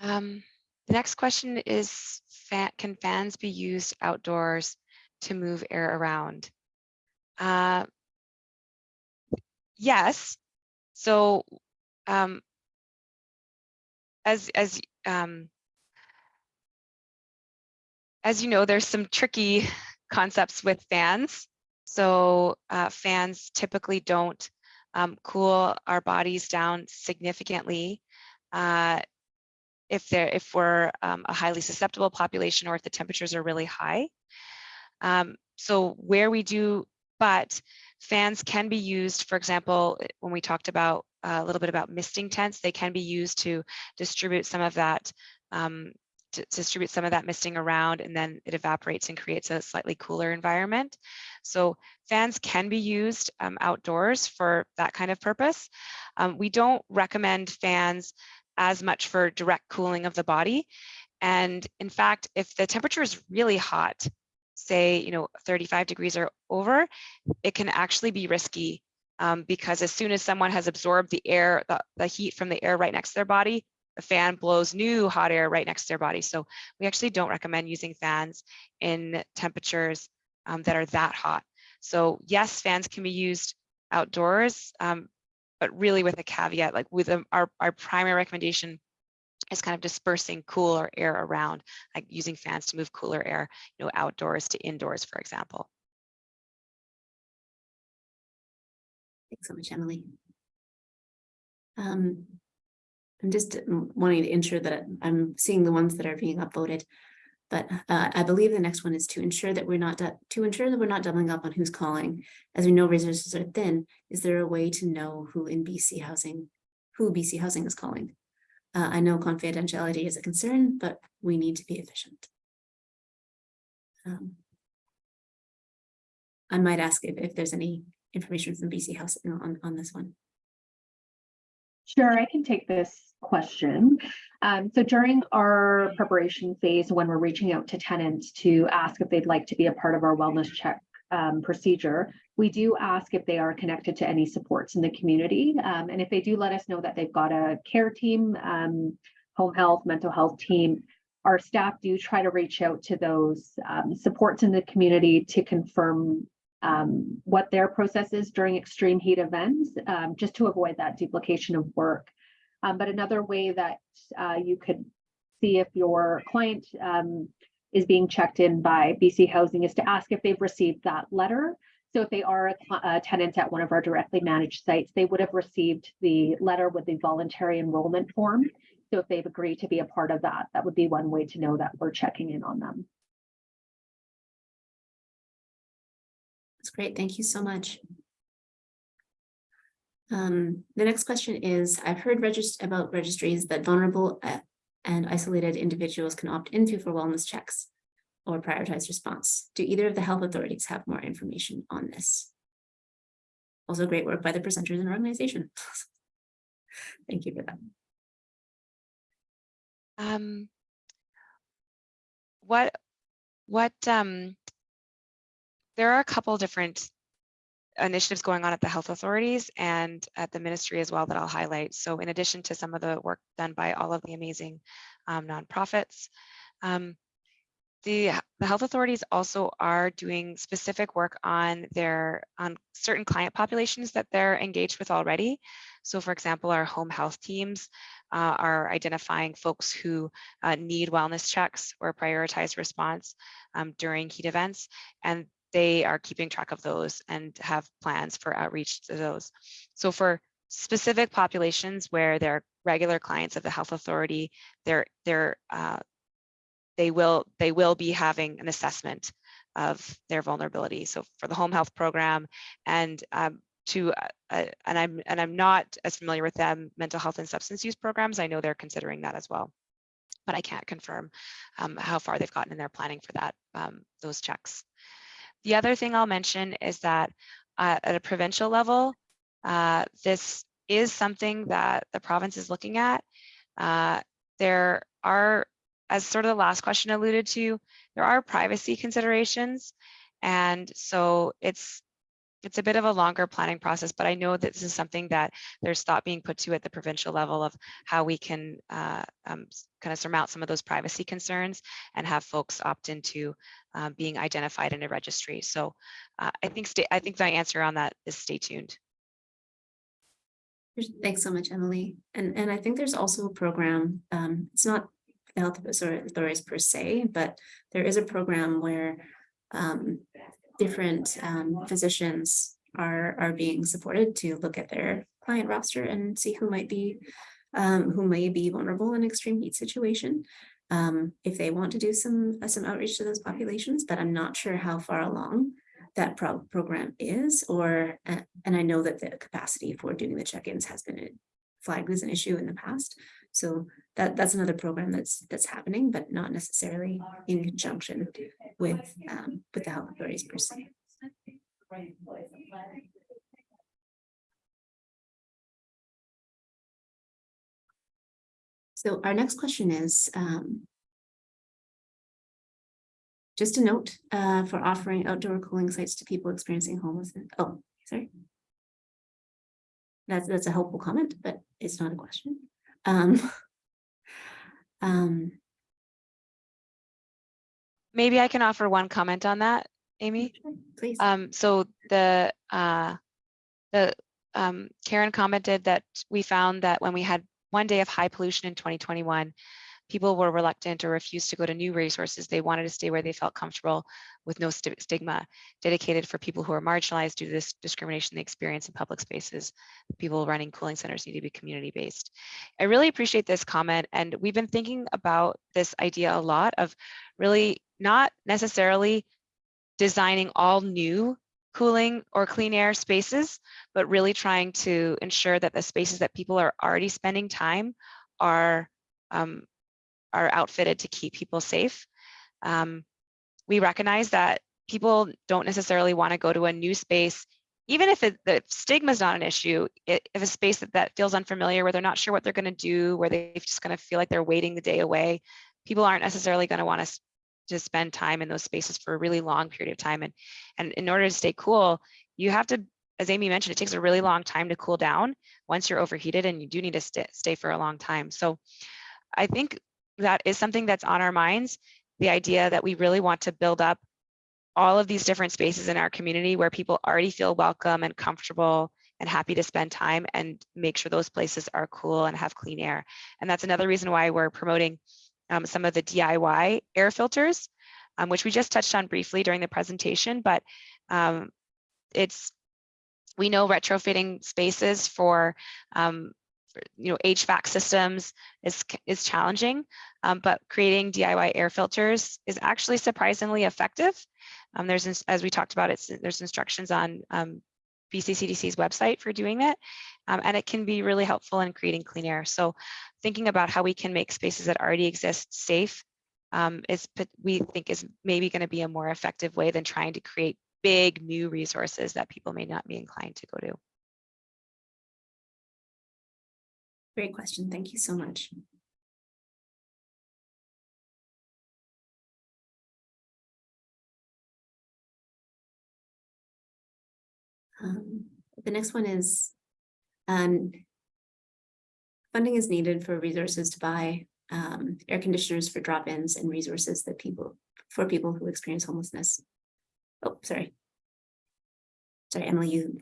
Speaker 6: Um, the next question is, can fans be used outdoors to move air around? Uh, yes. So um, as as um, as you know, there's some tricky concepts with fans. So uh, fans typically don't um, cool our bodies down significantly. Uh, if they're if we're um, a highly susceptible population or if the temperatures are really high. Um, so where we do, but fans can be used, for example, when we talked about uh, a little bit about misting tents, they can be used to distribute some of that um, distribute some of that misting around and then it evaporates and creates a slightly cooler environment. So fans can be used um, outdoors for that kind of purpose. Um, we don't recommend fans as much for direct cooling of the body. And in fact, if the temperature is really hot, say, you know, 35 degrees or over, it can actually be risky um, because as soon as someone has absorbed the air, the, the heat from the air right next to their body, the fan blows new hot air right next to their body. So we actually don't recommend using fans in temperatures um, that are that hot. So yes, fans can be used outdoors, um, but really with a caveat, like with um, our, our primary recommendation is kind of dispersing cooler air around, like using fans to move cooler air, you know, outdoors to indoors, for example.
Speaker 1: Thanks so much, Emily. Um, I'm just mm, wanting to ensure that I'm seeing the ones that are being upvoted. But uh, I believe the next one is to ensure that we're not, to ensure that we're not doubling up on who's calling. As we know resources are thin, is there a way to know who in BC Housing, who BC Housing is calling? Uh, I know confidentiality is a concern, but we need to be efficient. Um, I might ask if, if there's any information from BC Housing on, on this one.
Speaker 4: Sure, I can take this question. Um, so during our preparation phase, when we're reaching out to tenants to ask if they'd like to be a part of our wellness check um, procedure, we do ask if they are connected to any supports in the community. Um, and if they do let us know that they've got a care team, um, home health, mental health team, our staff do try to reach out to those um, supports in the community to confirm um, what their process is during extreme heat events, um, just to avoid that duplication of work. But another way that uh, you could see if your client is being checked in by BC Housing is to ask if they've received that letter. So if they are a, a tenant at one of our directly managed sites, they would have received the letter with the voluntary enrollment form. So if they've agreed to be a part of that, that would be one way to know that we're checking in on them.
Speaker 1: That's great. Thank you so much. Um, the next question is, I've heard regist- about registries that vulnerable uh, and isolated individuals can opt into for wellness checks or prioritized response. Do either of the health authorities have more information on this? Also great work by the presenters and organization. Thank you for that.
Speaker 6: Um, what, what, um, there are a couple different initiatives going on at the health authorities and at the ministry as well that I'll highlight. So in addition to some of the work done by all of the amazing um, nonprofits, um, the, the health authorities also are doing specific work on their on certain client populations that they're engaged with already. So for example, our home health teams uh, are identifying folks who uh, need wellness checks or prioritized response um, during heat events. And they are keeping track of those and have plans for outreach to those. So for specific populations where they're regular clients of the health authority, they're, they're, uh, they will they will be having an assessment of their vulnerability. So for the home health program and um, to uh, and I'm and I'm not as familiar with them mental health and substance use programs. I know they're considering that as well, but I can't confirm um, how far they've gotten in their planning for that um, those checks. The other thing I'll mention is that uh, at a provincial level, uh, this is something that the province is looking at. Uh, there are as sort of the last question alluded to, there are privacy considerations. And so it's it's a bit of a longer planning process, but I know that this is something that there's thought being put to at the provincial level of how we can uh, um, kind of surmount some of those privacy concerns and have folks opt into uh, being identified in a registry. So uh, I think stay, I think my answer on that is stay tuned.
Speaker 1: Thanks so much, Emily. And, and I think there's also a program, um, it's not the health authorities per se, but there is a program where um, different um, physicians are, are being supported to look at their client roster and see who might be, um, who may be vulnerable in extreme heat situation. Um, if they want to do some, uh, some outreach to those populations, but I'm not sure how far along that pro program is, or, uh, and I know that the capacity for doing the check-ins has been flagged as an issue in the past. So that, that's another program that's that's happening, but not necessarily in conjunction with um, with the health authorities per se. So our next question is, um, just a note uh, for offering outdoor cooling sites to people experiencing homelessness. Oh, sorry. That's, that's a helpful comment, but it's not a question. Um, um,
Speaker 6: Maybe I can offer one comment on that, Amy.
Speaker 1: please.
Speaker 6: Um, so the uh, the um, Karen commented that we found that when we had one day of high pollution in 2021, people were reluctant or refused to go to new resources. They wanted to stay where they felt comfortable with no st stigma, dedicated for people who are marginalized due to this discrimination they experience in public spaces. People running cooling centers need to be community based. I really appreciate this comment. And we've been thinking about this idea a lot of really not necessarily designing all new cooling or clean air spaces, but really trying to ensure that the spaces that people are already spending time are um, are outfitted to keep people safe. Um, we recognize that people don't necessarily want to go to a new space even if it, the stigma is not an issue, i- if a space that, that feels unfamiliar, where they're not sure what they're going to do, where they're just going to feel like they're waiting the day away, people aren't necessarily going to want to to spend time in those spaces for a really long period of time. And, and in order to stay cool, you have to, as Amy mentioned, it takes a really long time to cool down once you're overheated and you do need to stay, stay for a long time. So I think that is something that's on our minds, the idea that we really want to build up all of these different spaces in our community where people already feel welcome and comfortable and happy to spend time and make sure those places are cool and have clean air. And that's another reason why we're promoting um, some of the DIY air filters, um, which we just touched on briefly during the presentation, but um, it's, we know retrofitting spaces for, um, for, you know, HVAC systems is, is challenging, um, but creating DIY air filters is actually surprisingly effective. Um, there's, as we talked about, it's, there's instructions on um, BCCDC's website for doing that. Um, and it can be really helpful in creating clean air. So thinking about how we can make spaces that already exist safe um, is, we think is maybe going to be a more effective way than trying to create big new resources that people may not be inclined to go to.
Speaker 1: Great question. Thank you so much. Um, the next one is um, funding is needed for resources to buy um, air conditioners for drop-ins and resources that people, for people who experience homelessness. Oh, sorry. Sorry, Emily, you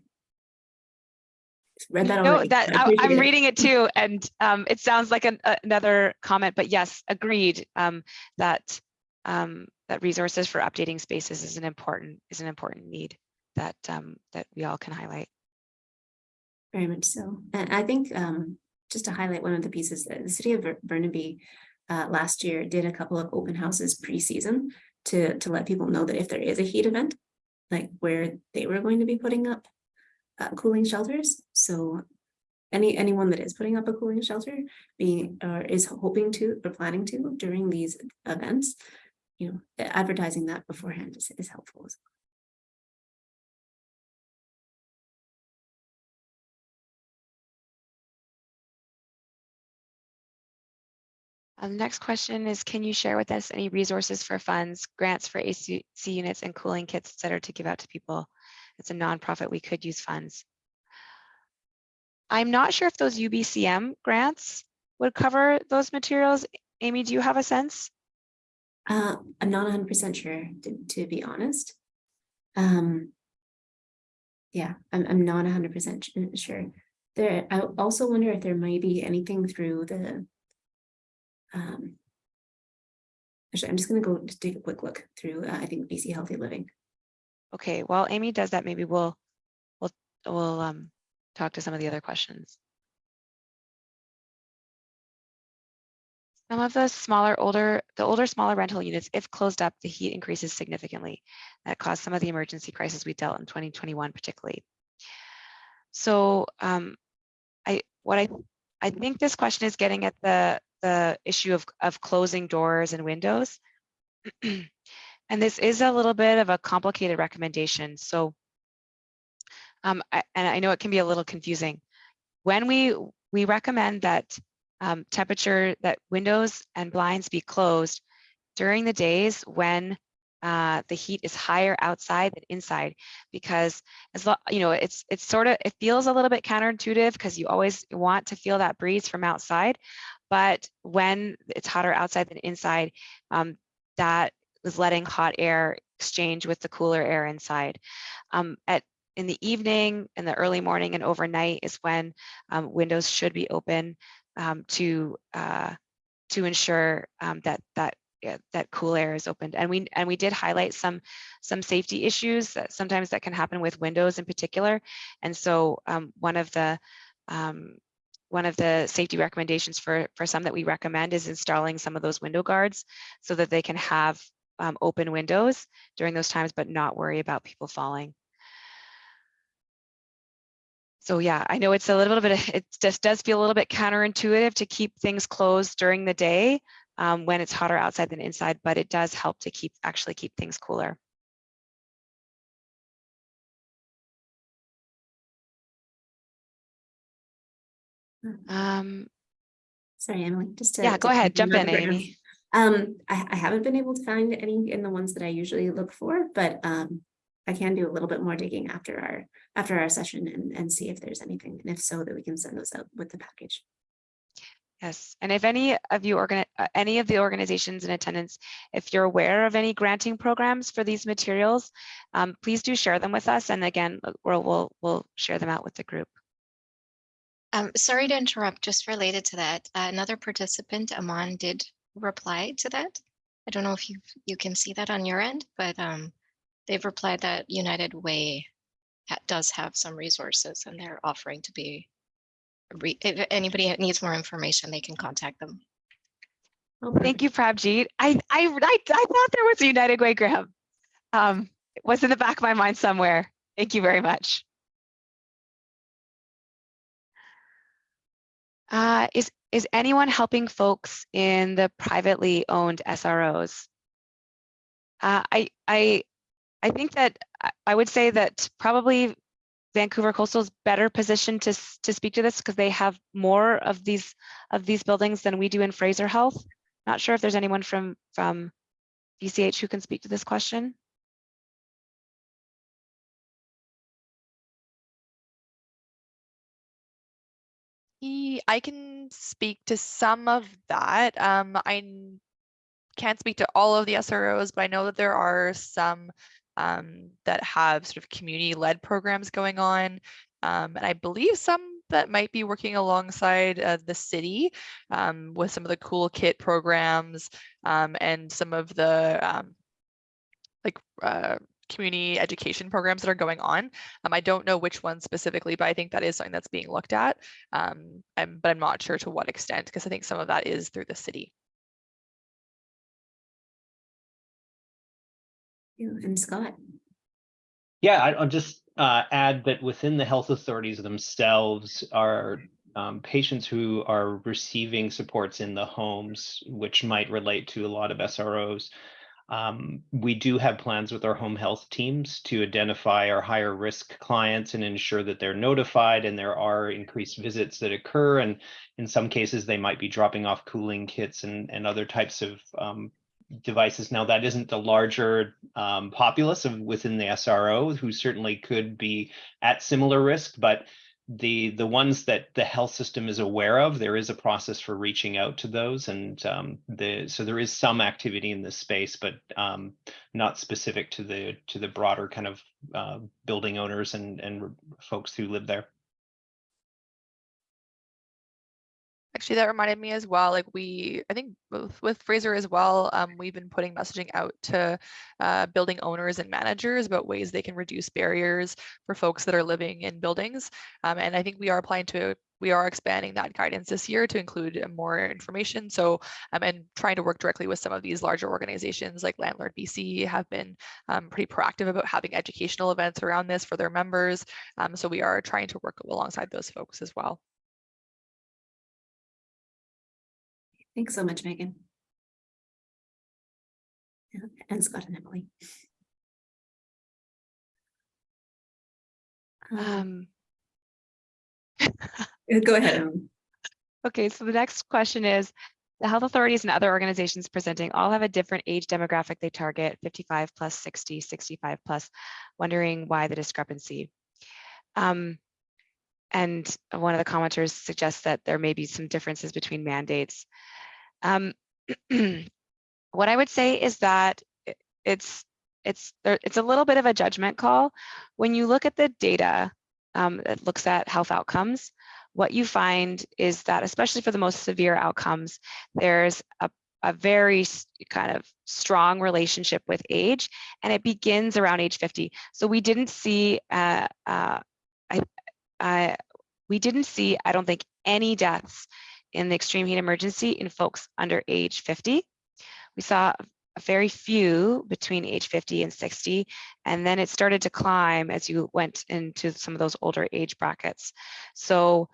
Speaker 1: read that
Speaker 6: No,
Speaker 1: already.
Speaker 6: that
Speaker 1: I
Speaker 6: I,
Speaker 1: appreciate
Speaker 6: I'm
Speaker 1: it.
Speaker 6: reading it too, and um, it sounds like an, another comment, but yes, agreed um, that um, that resources for updating spaces is an important is an important need that um, that we all can highlight.
Speaker 1: Very much so. And I think um, just to highlight one of the pieces that the city of Burnaby uh, last year did a couple of open houses pre-season to to let people know that if there is a heat event, like where they were going to be putting up uh, cooling shelters. So any anyone that is putting up a cooling shelter being or is hoping to or planning to during these events, you know, advertising that beforehand is, is helpful as well.
Speaker 6: Um, the next question is, can you share with us any resources for funds, grants for AC units and cooling kits, et cetera, to give out to people? It's a nonprofit, we could use funds. I'm not sure if those UBCM grants would cover those materials. Amy, do you have a sense?
Speaker 1: Uh, I'm not hundred percent sure, to, to be honest. Um. Yeah, I'm, I'm not hundred percent sure. There, I also wonder if there might be anything through the. Um. Actually, I'm just gonna go take a quick look through, uh, I think BC Healthy Living.
Speaker 6: Okay, while Amy does that, maybe we'll, we'll, we'll um, talk to some of the other questions. Some of the smaller, older, the older, smaller rental units, if closed up, the heat increases significantly. That caused some of the emergency crisis we dealt in 2021 particularly. So um, I, what I, I think this question is getting at the, the issue of, of closing doors and windows. And this is a little bit of a complicated recommendation. So, um, I, and I know it can be a little confusing. When we, we recommend that um, temperature, that windows and blinds be closed during the days when uh, the heat is higher outside than inside, because as you know, it's it's sort of it feels a little bit counterintuitive because you always want to feel that breeze from outside, but when it's hotter outside than inside, um, that is letting hot air exchange with the cooler air inside. Um, at in the evening, in the early morning, and overnight is when um, windows should be open um, to uh, to ensure um, that that that cool air is opened. And we and we did highlight some some safety issues that sometimes that can happen with windows in particular. And so um, one of the um, one of the safety recommendations for for some that we recommend is installing some of those window guards so that they can have um, open windows during those times, but not worry about people falling. So yeah, I know it's a little bit—it just does feel a little bit counterintuitive to keep things closed during the day um, when it's hotter outside than inside, but it does help to keep actually keep things cooler. Mm-hmm. Um,
Speaker 1: Sorry, Emily, just to,
Speaker 6: yeah, go ahead, jump in, Amy.
Speaker 1: Um, I, I haven't been able to find any in the ones that I usually look for, but, um, I can do a little bit more digging after our, after our session and, and see if there's anything, and if so, that we can send those out with the package.
Speaker 6: Yes, and if any of you organ, uh, any of the organizations in attendance, if you're aware of any granting programs for these materials, um, please do share them with us. And again, uh, we'll, we'll, we'll share them out with the group.
Speaker 9: Um, sorry to interrupt, just related to that, uh, another participant, Aman, did reply to that. I don't know if you, you can see that on your end, but, um, they've replied that United Way does have some resources and they're offering to be if anybody needs more information, they can contact them.
Speaker 1: Well,
Speaker 6: Thank you, Prabjeet. I, I, I, I thought there was a United Way Graham. Um, it was in the back of my mind somewhere. Thank you very much. Uh, is, is anyone helping folks in the privately owned SROs? Uh, I, I, I think that I- would say that probably Vancouver Coastal is better positioned to, to speak to this because they have more of these, of these buildings than we do in Fraser Health. Not sure if there's anyone from, from VCH who can speak to this question.
Speaker 2: I can speak to some of that. Um, I can't speak to all of the SROs, but I know that there are some um, that have sort of community-led programs going on. Um, and I believe some that might be working alongside uh, the city um, with some of the cool kit programs um, and some of the um, like uh, community education programs that are going on. Um, I don't know which ones specifically, but I think that is something that's being looked at. Um, I'm, but I'm not sure to what extent because I think some of that is through the city.
Speaker 1: And Scott,
Speaker 8: Yeah, I- I'll just uh, add that within the health authorities themselves are um, patients who are receiving supports in the homes, which might relate to a lot of SROs. Um, we do have plans with our home health teams to identify our higher risk clients and ensure that they're notified and there are increased visits that occur. And in some cases, they might be dropping off cooling kits and, and other types of um, devices. Now, that isn't the larger um, populace of within the SRO who certainly could be at similar risk, but the the ones that the health system is aware of, there is a process for reaching out to those, and um, the so there is some activity in this space, but um, not specific to the to the broader kind of uh, building owners and and folks who live there.
Speaker 2: Actually, that reminded me as well, like we, I think both with Fraser as well, um, we've been putting messaging out to uh, building owners and managers about ways they can reduce barriers for folks that are living in buildings. Um, and I think we are applying to, we are expanding that guidance this year to include more information. So, um, and trying to work directly with some of these larger organizations like Landlord BC have been um, pretty proactive about having educational events around this for their members. Um, so we are trying to work alongside those folks as well.
Speaker 1: Thanks so much, Megan. And Scott and Emily. Um,
Speaker 6: Um,
Speaker 1: Go ahead.
Speaker 6: Okay, so the next question is, the health authorities and other organizations presenting all have a different age demographic they target, 55 plus 60, 65 plus, wondering why the discrepancy. Um, and one of the commenters suggests that there may be some differences between mandates. Um, what I would say is that it's it's it's a little bit of a judgment call. When you look at the data um, that looks at health outcomes, what you find is that, especially for the most severe outcomes, there's a, a very kind of strong relationship with age, and it begins around age 50. So we didn't see, uh, uh, I, we didn't see, I don't think, any deaths in the extreme heat emergency in folks under age 50. We saw very few between age 50 and 60, and then it started to climb as you went into some of those older age brackets. So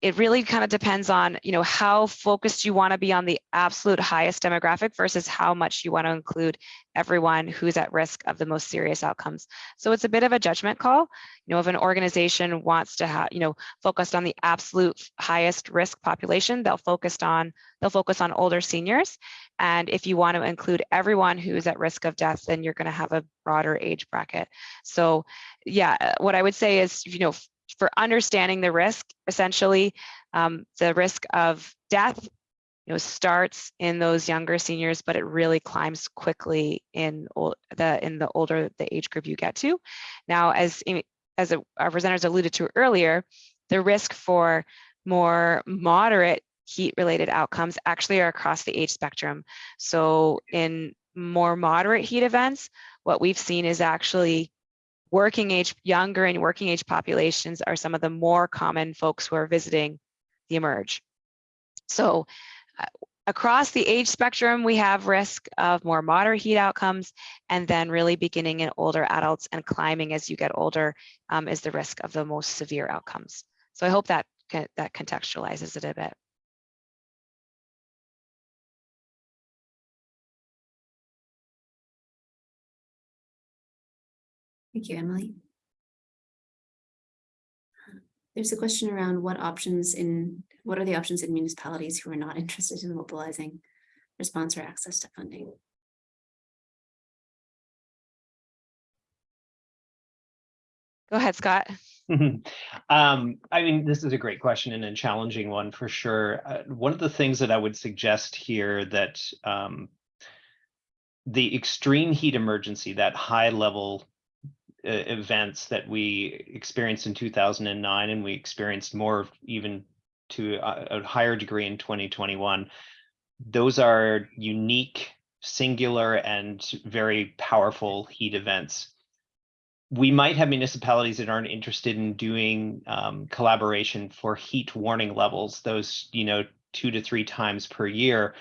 Speaker 6: it really kind of depends on, you know, how focused you want to be on the absolute highest demographic versus how much you want to include everyone who's at risk of the most serious outcomes. So it's a bit of a judgment call. You know, if an organization wants to have, you know, focused on the absolute highest risk population, they'll focus on they'll focus on older seniors. And if you want to include everyone who's at risk of death, then you're going to have a broader age bracket. So yeah, what I would say is, you know, for understanding the risk, essentially, um, the risk of death you know, starts in those younger seniors, but it really climbs quickly in the in the older the age group you get to. Now, as as our presenters alluded to earlier, the risk for more moderate heat-related outcomes actually are across the age spectrum. So in more moderate heat events, what we've seen is actually working age, younger and working age populations are some of the more common folks who are visiting the emerge. So uh, across the age spectrum, we have risk of more moderate heat outcomes, and then really beginning in older adults and climbing as you get older um, is the risk of the most severe outcomes. So I hope that that contextualizes it a bit.
Speaker 1: Thank you, Emily. There's a question around what options in, what are the options in municipalities who are not interested in mobilizing response or access to funding?
Speaker 6: Go ahead, Scott.
Speaker 8: um, I mean, this is a great question and a challenging one for sure. Uh, one of the things that I would suggest here that um, the extreme heat emergency, that high level events that we experienced in 2009 and we experienced more even to a, a higher degree in 2021 those are unique singular and very powerful heat events. We might have municipalities that aren't interested in doing um, collaboration for heat warning levels those you know two to three times per year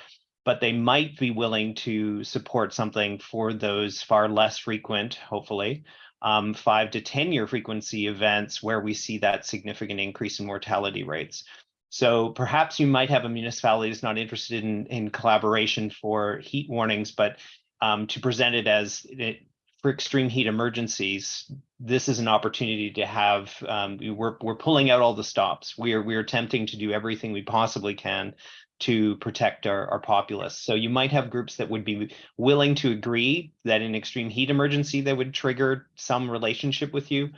Speaker 8: but they might be willing to support something for those far less frequent hopefully um, five to 10 year frequency events where we see that significant increase in mortality rates. So perhaps you might have a municipality that's not interested in, in collaboration for heat warnings, but um, to present it as it, for extreme heat emergencies, this is an opportunity to have, um, we're, we're pulling out all the stops. We are, we are attempting to do everything we possibly can to protect our, our populace. So you might have groups that would be willing to agree that in extreme heat emergency, they would trigger some relationship with you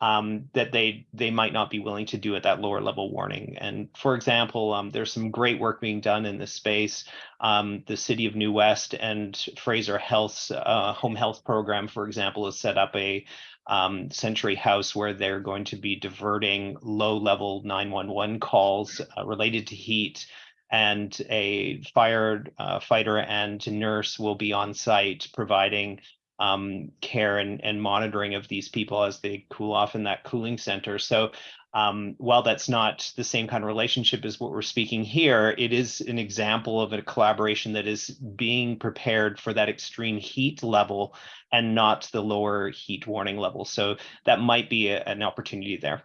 Speaker 8: um, that they they might not be willing to do at that lower level warning. And for example, um, there's some great work being done in this space. Um, the city of New West and Fraser Health's uh, home health program, for example, has set up a um, Century House where they're going to be diverting low level 911 calls uh, related to heat and a fire uh, fighter and nurse will be on site providing um, care and, and monitoring of these people as they cool off in that cooling center. So um, while that's not the same kind of relationship as what we're speaking here, it is an example of a collaboration that is being prepared for that extreme heat level and not the lower heat warning level. So that might be a, an opportunity there.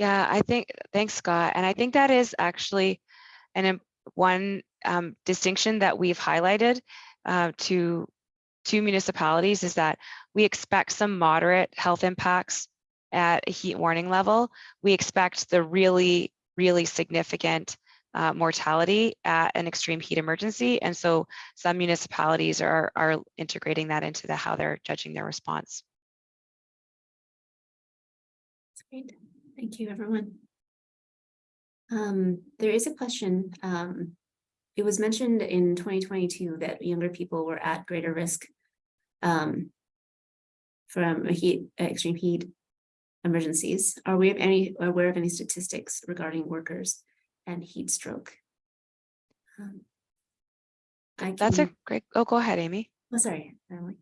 Speaker 6: Yeah, I think, thanks, Scott. And I think that is actually an one um, distinction that we've highlighted uh, to, to municipalities is that we expect some moderate health impacts at a heat warning level. We expect the really, really significant uh, mortality at an extreme heat emergency. And so some municipalities are, are integrating that into the how they're judging their response.
Speaker 1: Great. Thank you, everyone. Um, there is a question. Um, it was mentioned in 2022 that younger people were at greater risk um, from heat, extreme heat emergencies. Are we any aware of any statistics regarding workers and heat stroke? Um,
Speaker 6: I That's a great. Oh, go ahead, Amy.
Speaker 1: Oh, sorry, Emily.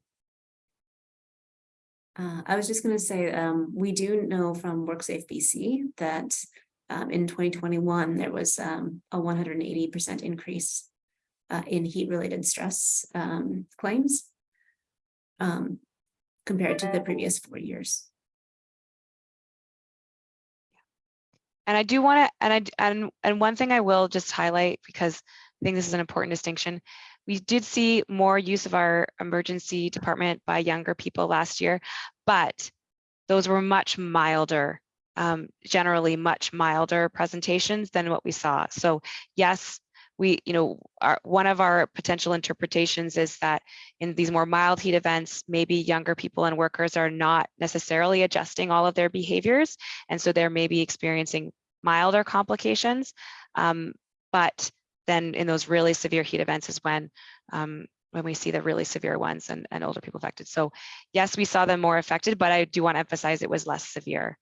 Speaker 1: Uh, I was just going to say, um, we do know from WorkSafe BC that um, in 2021, there was um, a 180% increase uh, in heat-related stress um, claims um, compared to the previous four years.
Speaker 6: And I do want to, and I, and, and one thing I will just highlight, because I think this is an important distinction. We did see more use of our emergency department by younger people last year, but those were much milder, um, generally much milder presentations than what we saw. So yes, we, you know, our, one of our potential interpretations is that in these more mild heat events, maybe younger people and workers are not necessarily adjusting all of their behaviors. And so they're maybe experiencing milder complications. Um, but then in those really severe heat events is when um, when we see the really severe ones and, and older people affected. So yes, we saw them more affected, but I do want to emphasize it was less severe.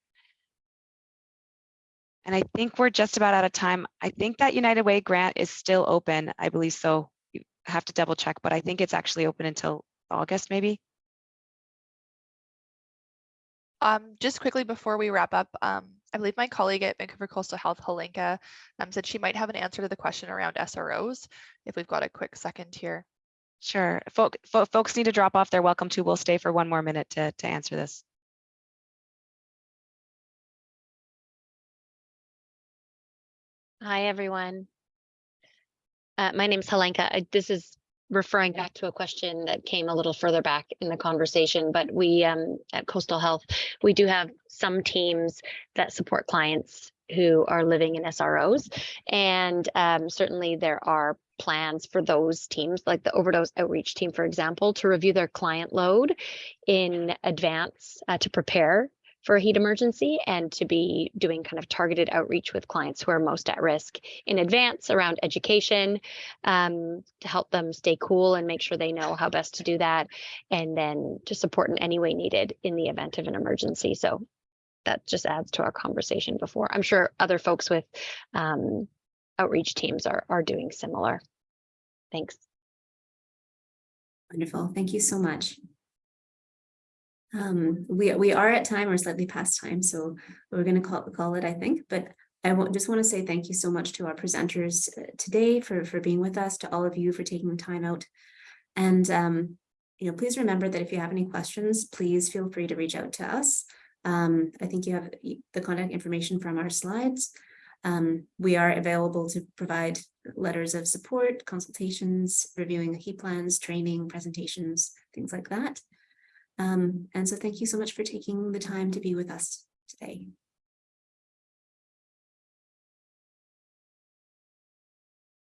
Speaker 6: And I think we're just about out of time. I think that United Way grant is still open. I believe so. You have to double check, but I think it's actually open until August, maybe.
Speaker 2: Um, just quickly before we wrap up, um, I believe my colleague at Vancouver Coastal Health, Helenka, um, said she might have an answer to the question around SROs, if we've got a quick second here.
Speaker 6: Sure. Folk, fo- folks need to drop off. They're welcome to. We'll stay for one more minute to, to answer this.
Speaker 10: Hi, everyone. Uh, my name's Helenka. I- This is referring back to a question that came a little further back in the conversation, but we um, at Coastal Health, we do have some teams that support clients who are living in SROs. And um, certainly there are plans for those teams, like the overdose outreach team, for example, to review their client load in advance uh, to prepare for a heat emergency and to be doing kind of targeted outreach with clients who are most at risk in advance around education um, to help them stay cool and make sure they know how best to do that and then to support in any way needed in the event of an emergency so that just adds to our conversation before i'm sure other folks with um, outreach teams are, are doing similar thanks
Speaker 1: Wonderful. Thank you so much. Um, we, we are at time or slightly past time, so we're going to call, call it, I think, but I just want to say thank you so much to our presenters uh, today for, for being with us, to all of you for taking the time out. And, um, you know, please remember that if you have any questions, please feel free to reach out to us. Um, I think you have the contact information from our slides. Um, we are available to provide letters of support, consultations, reviewing the heat plans, training, presentations, things like that. Um, and so thank you so much for taking the time to be with us today.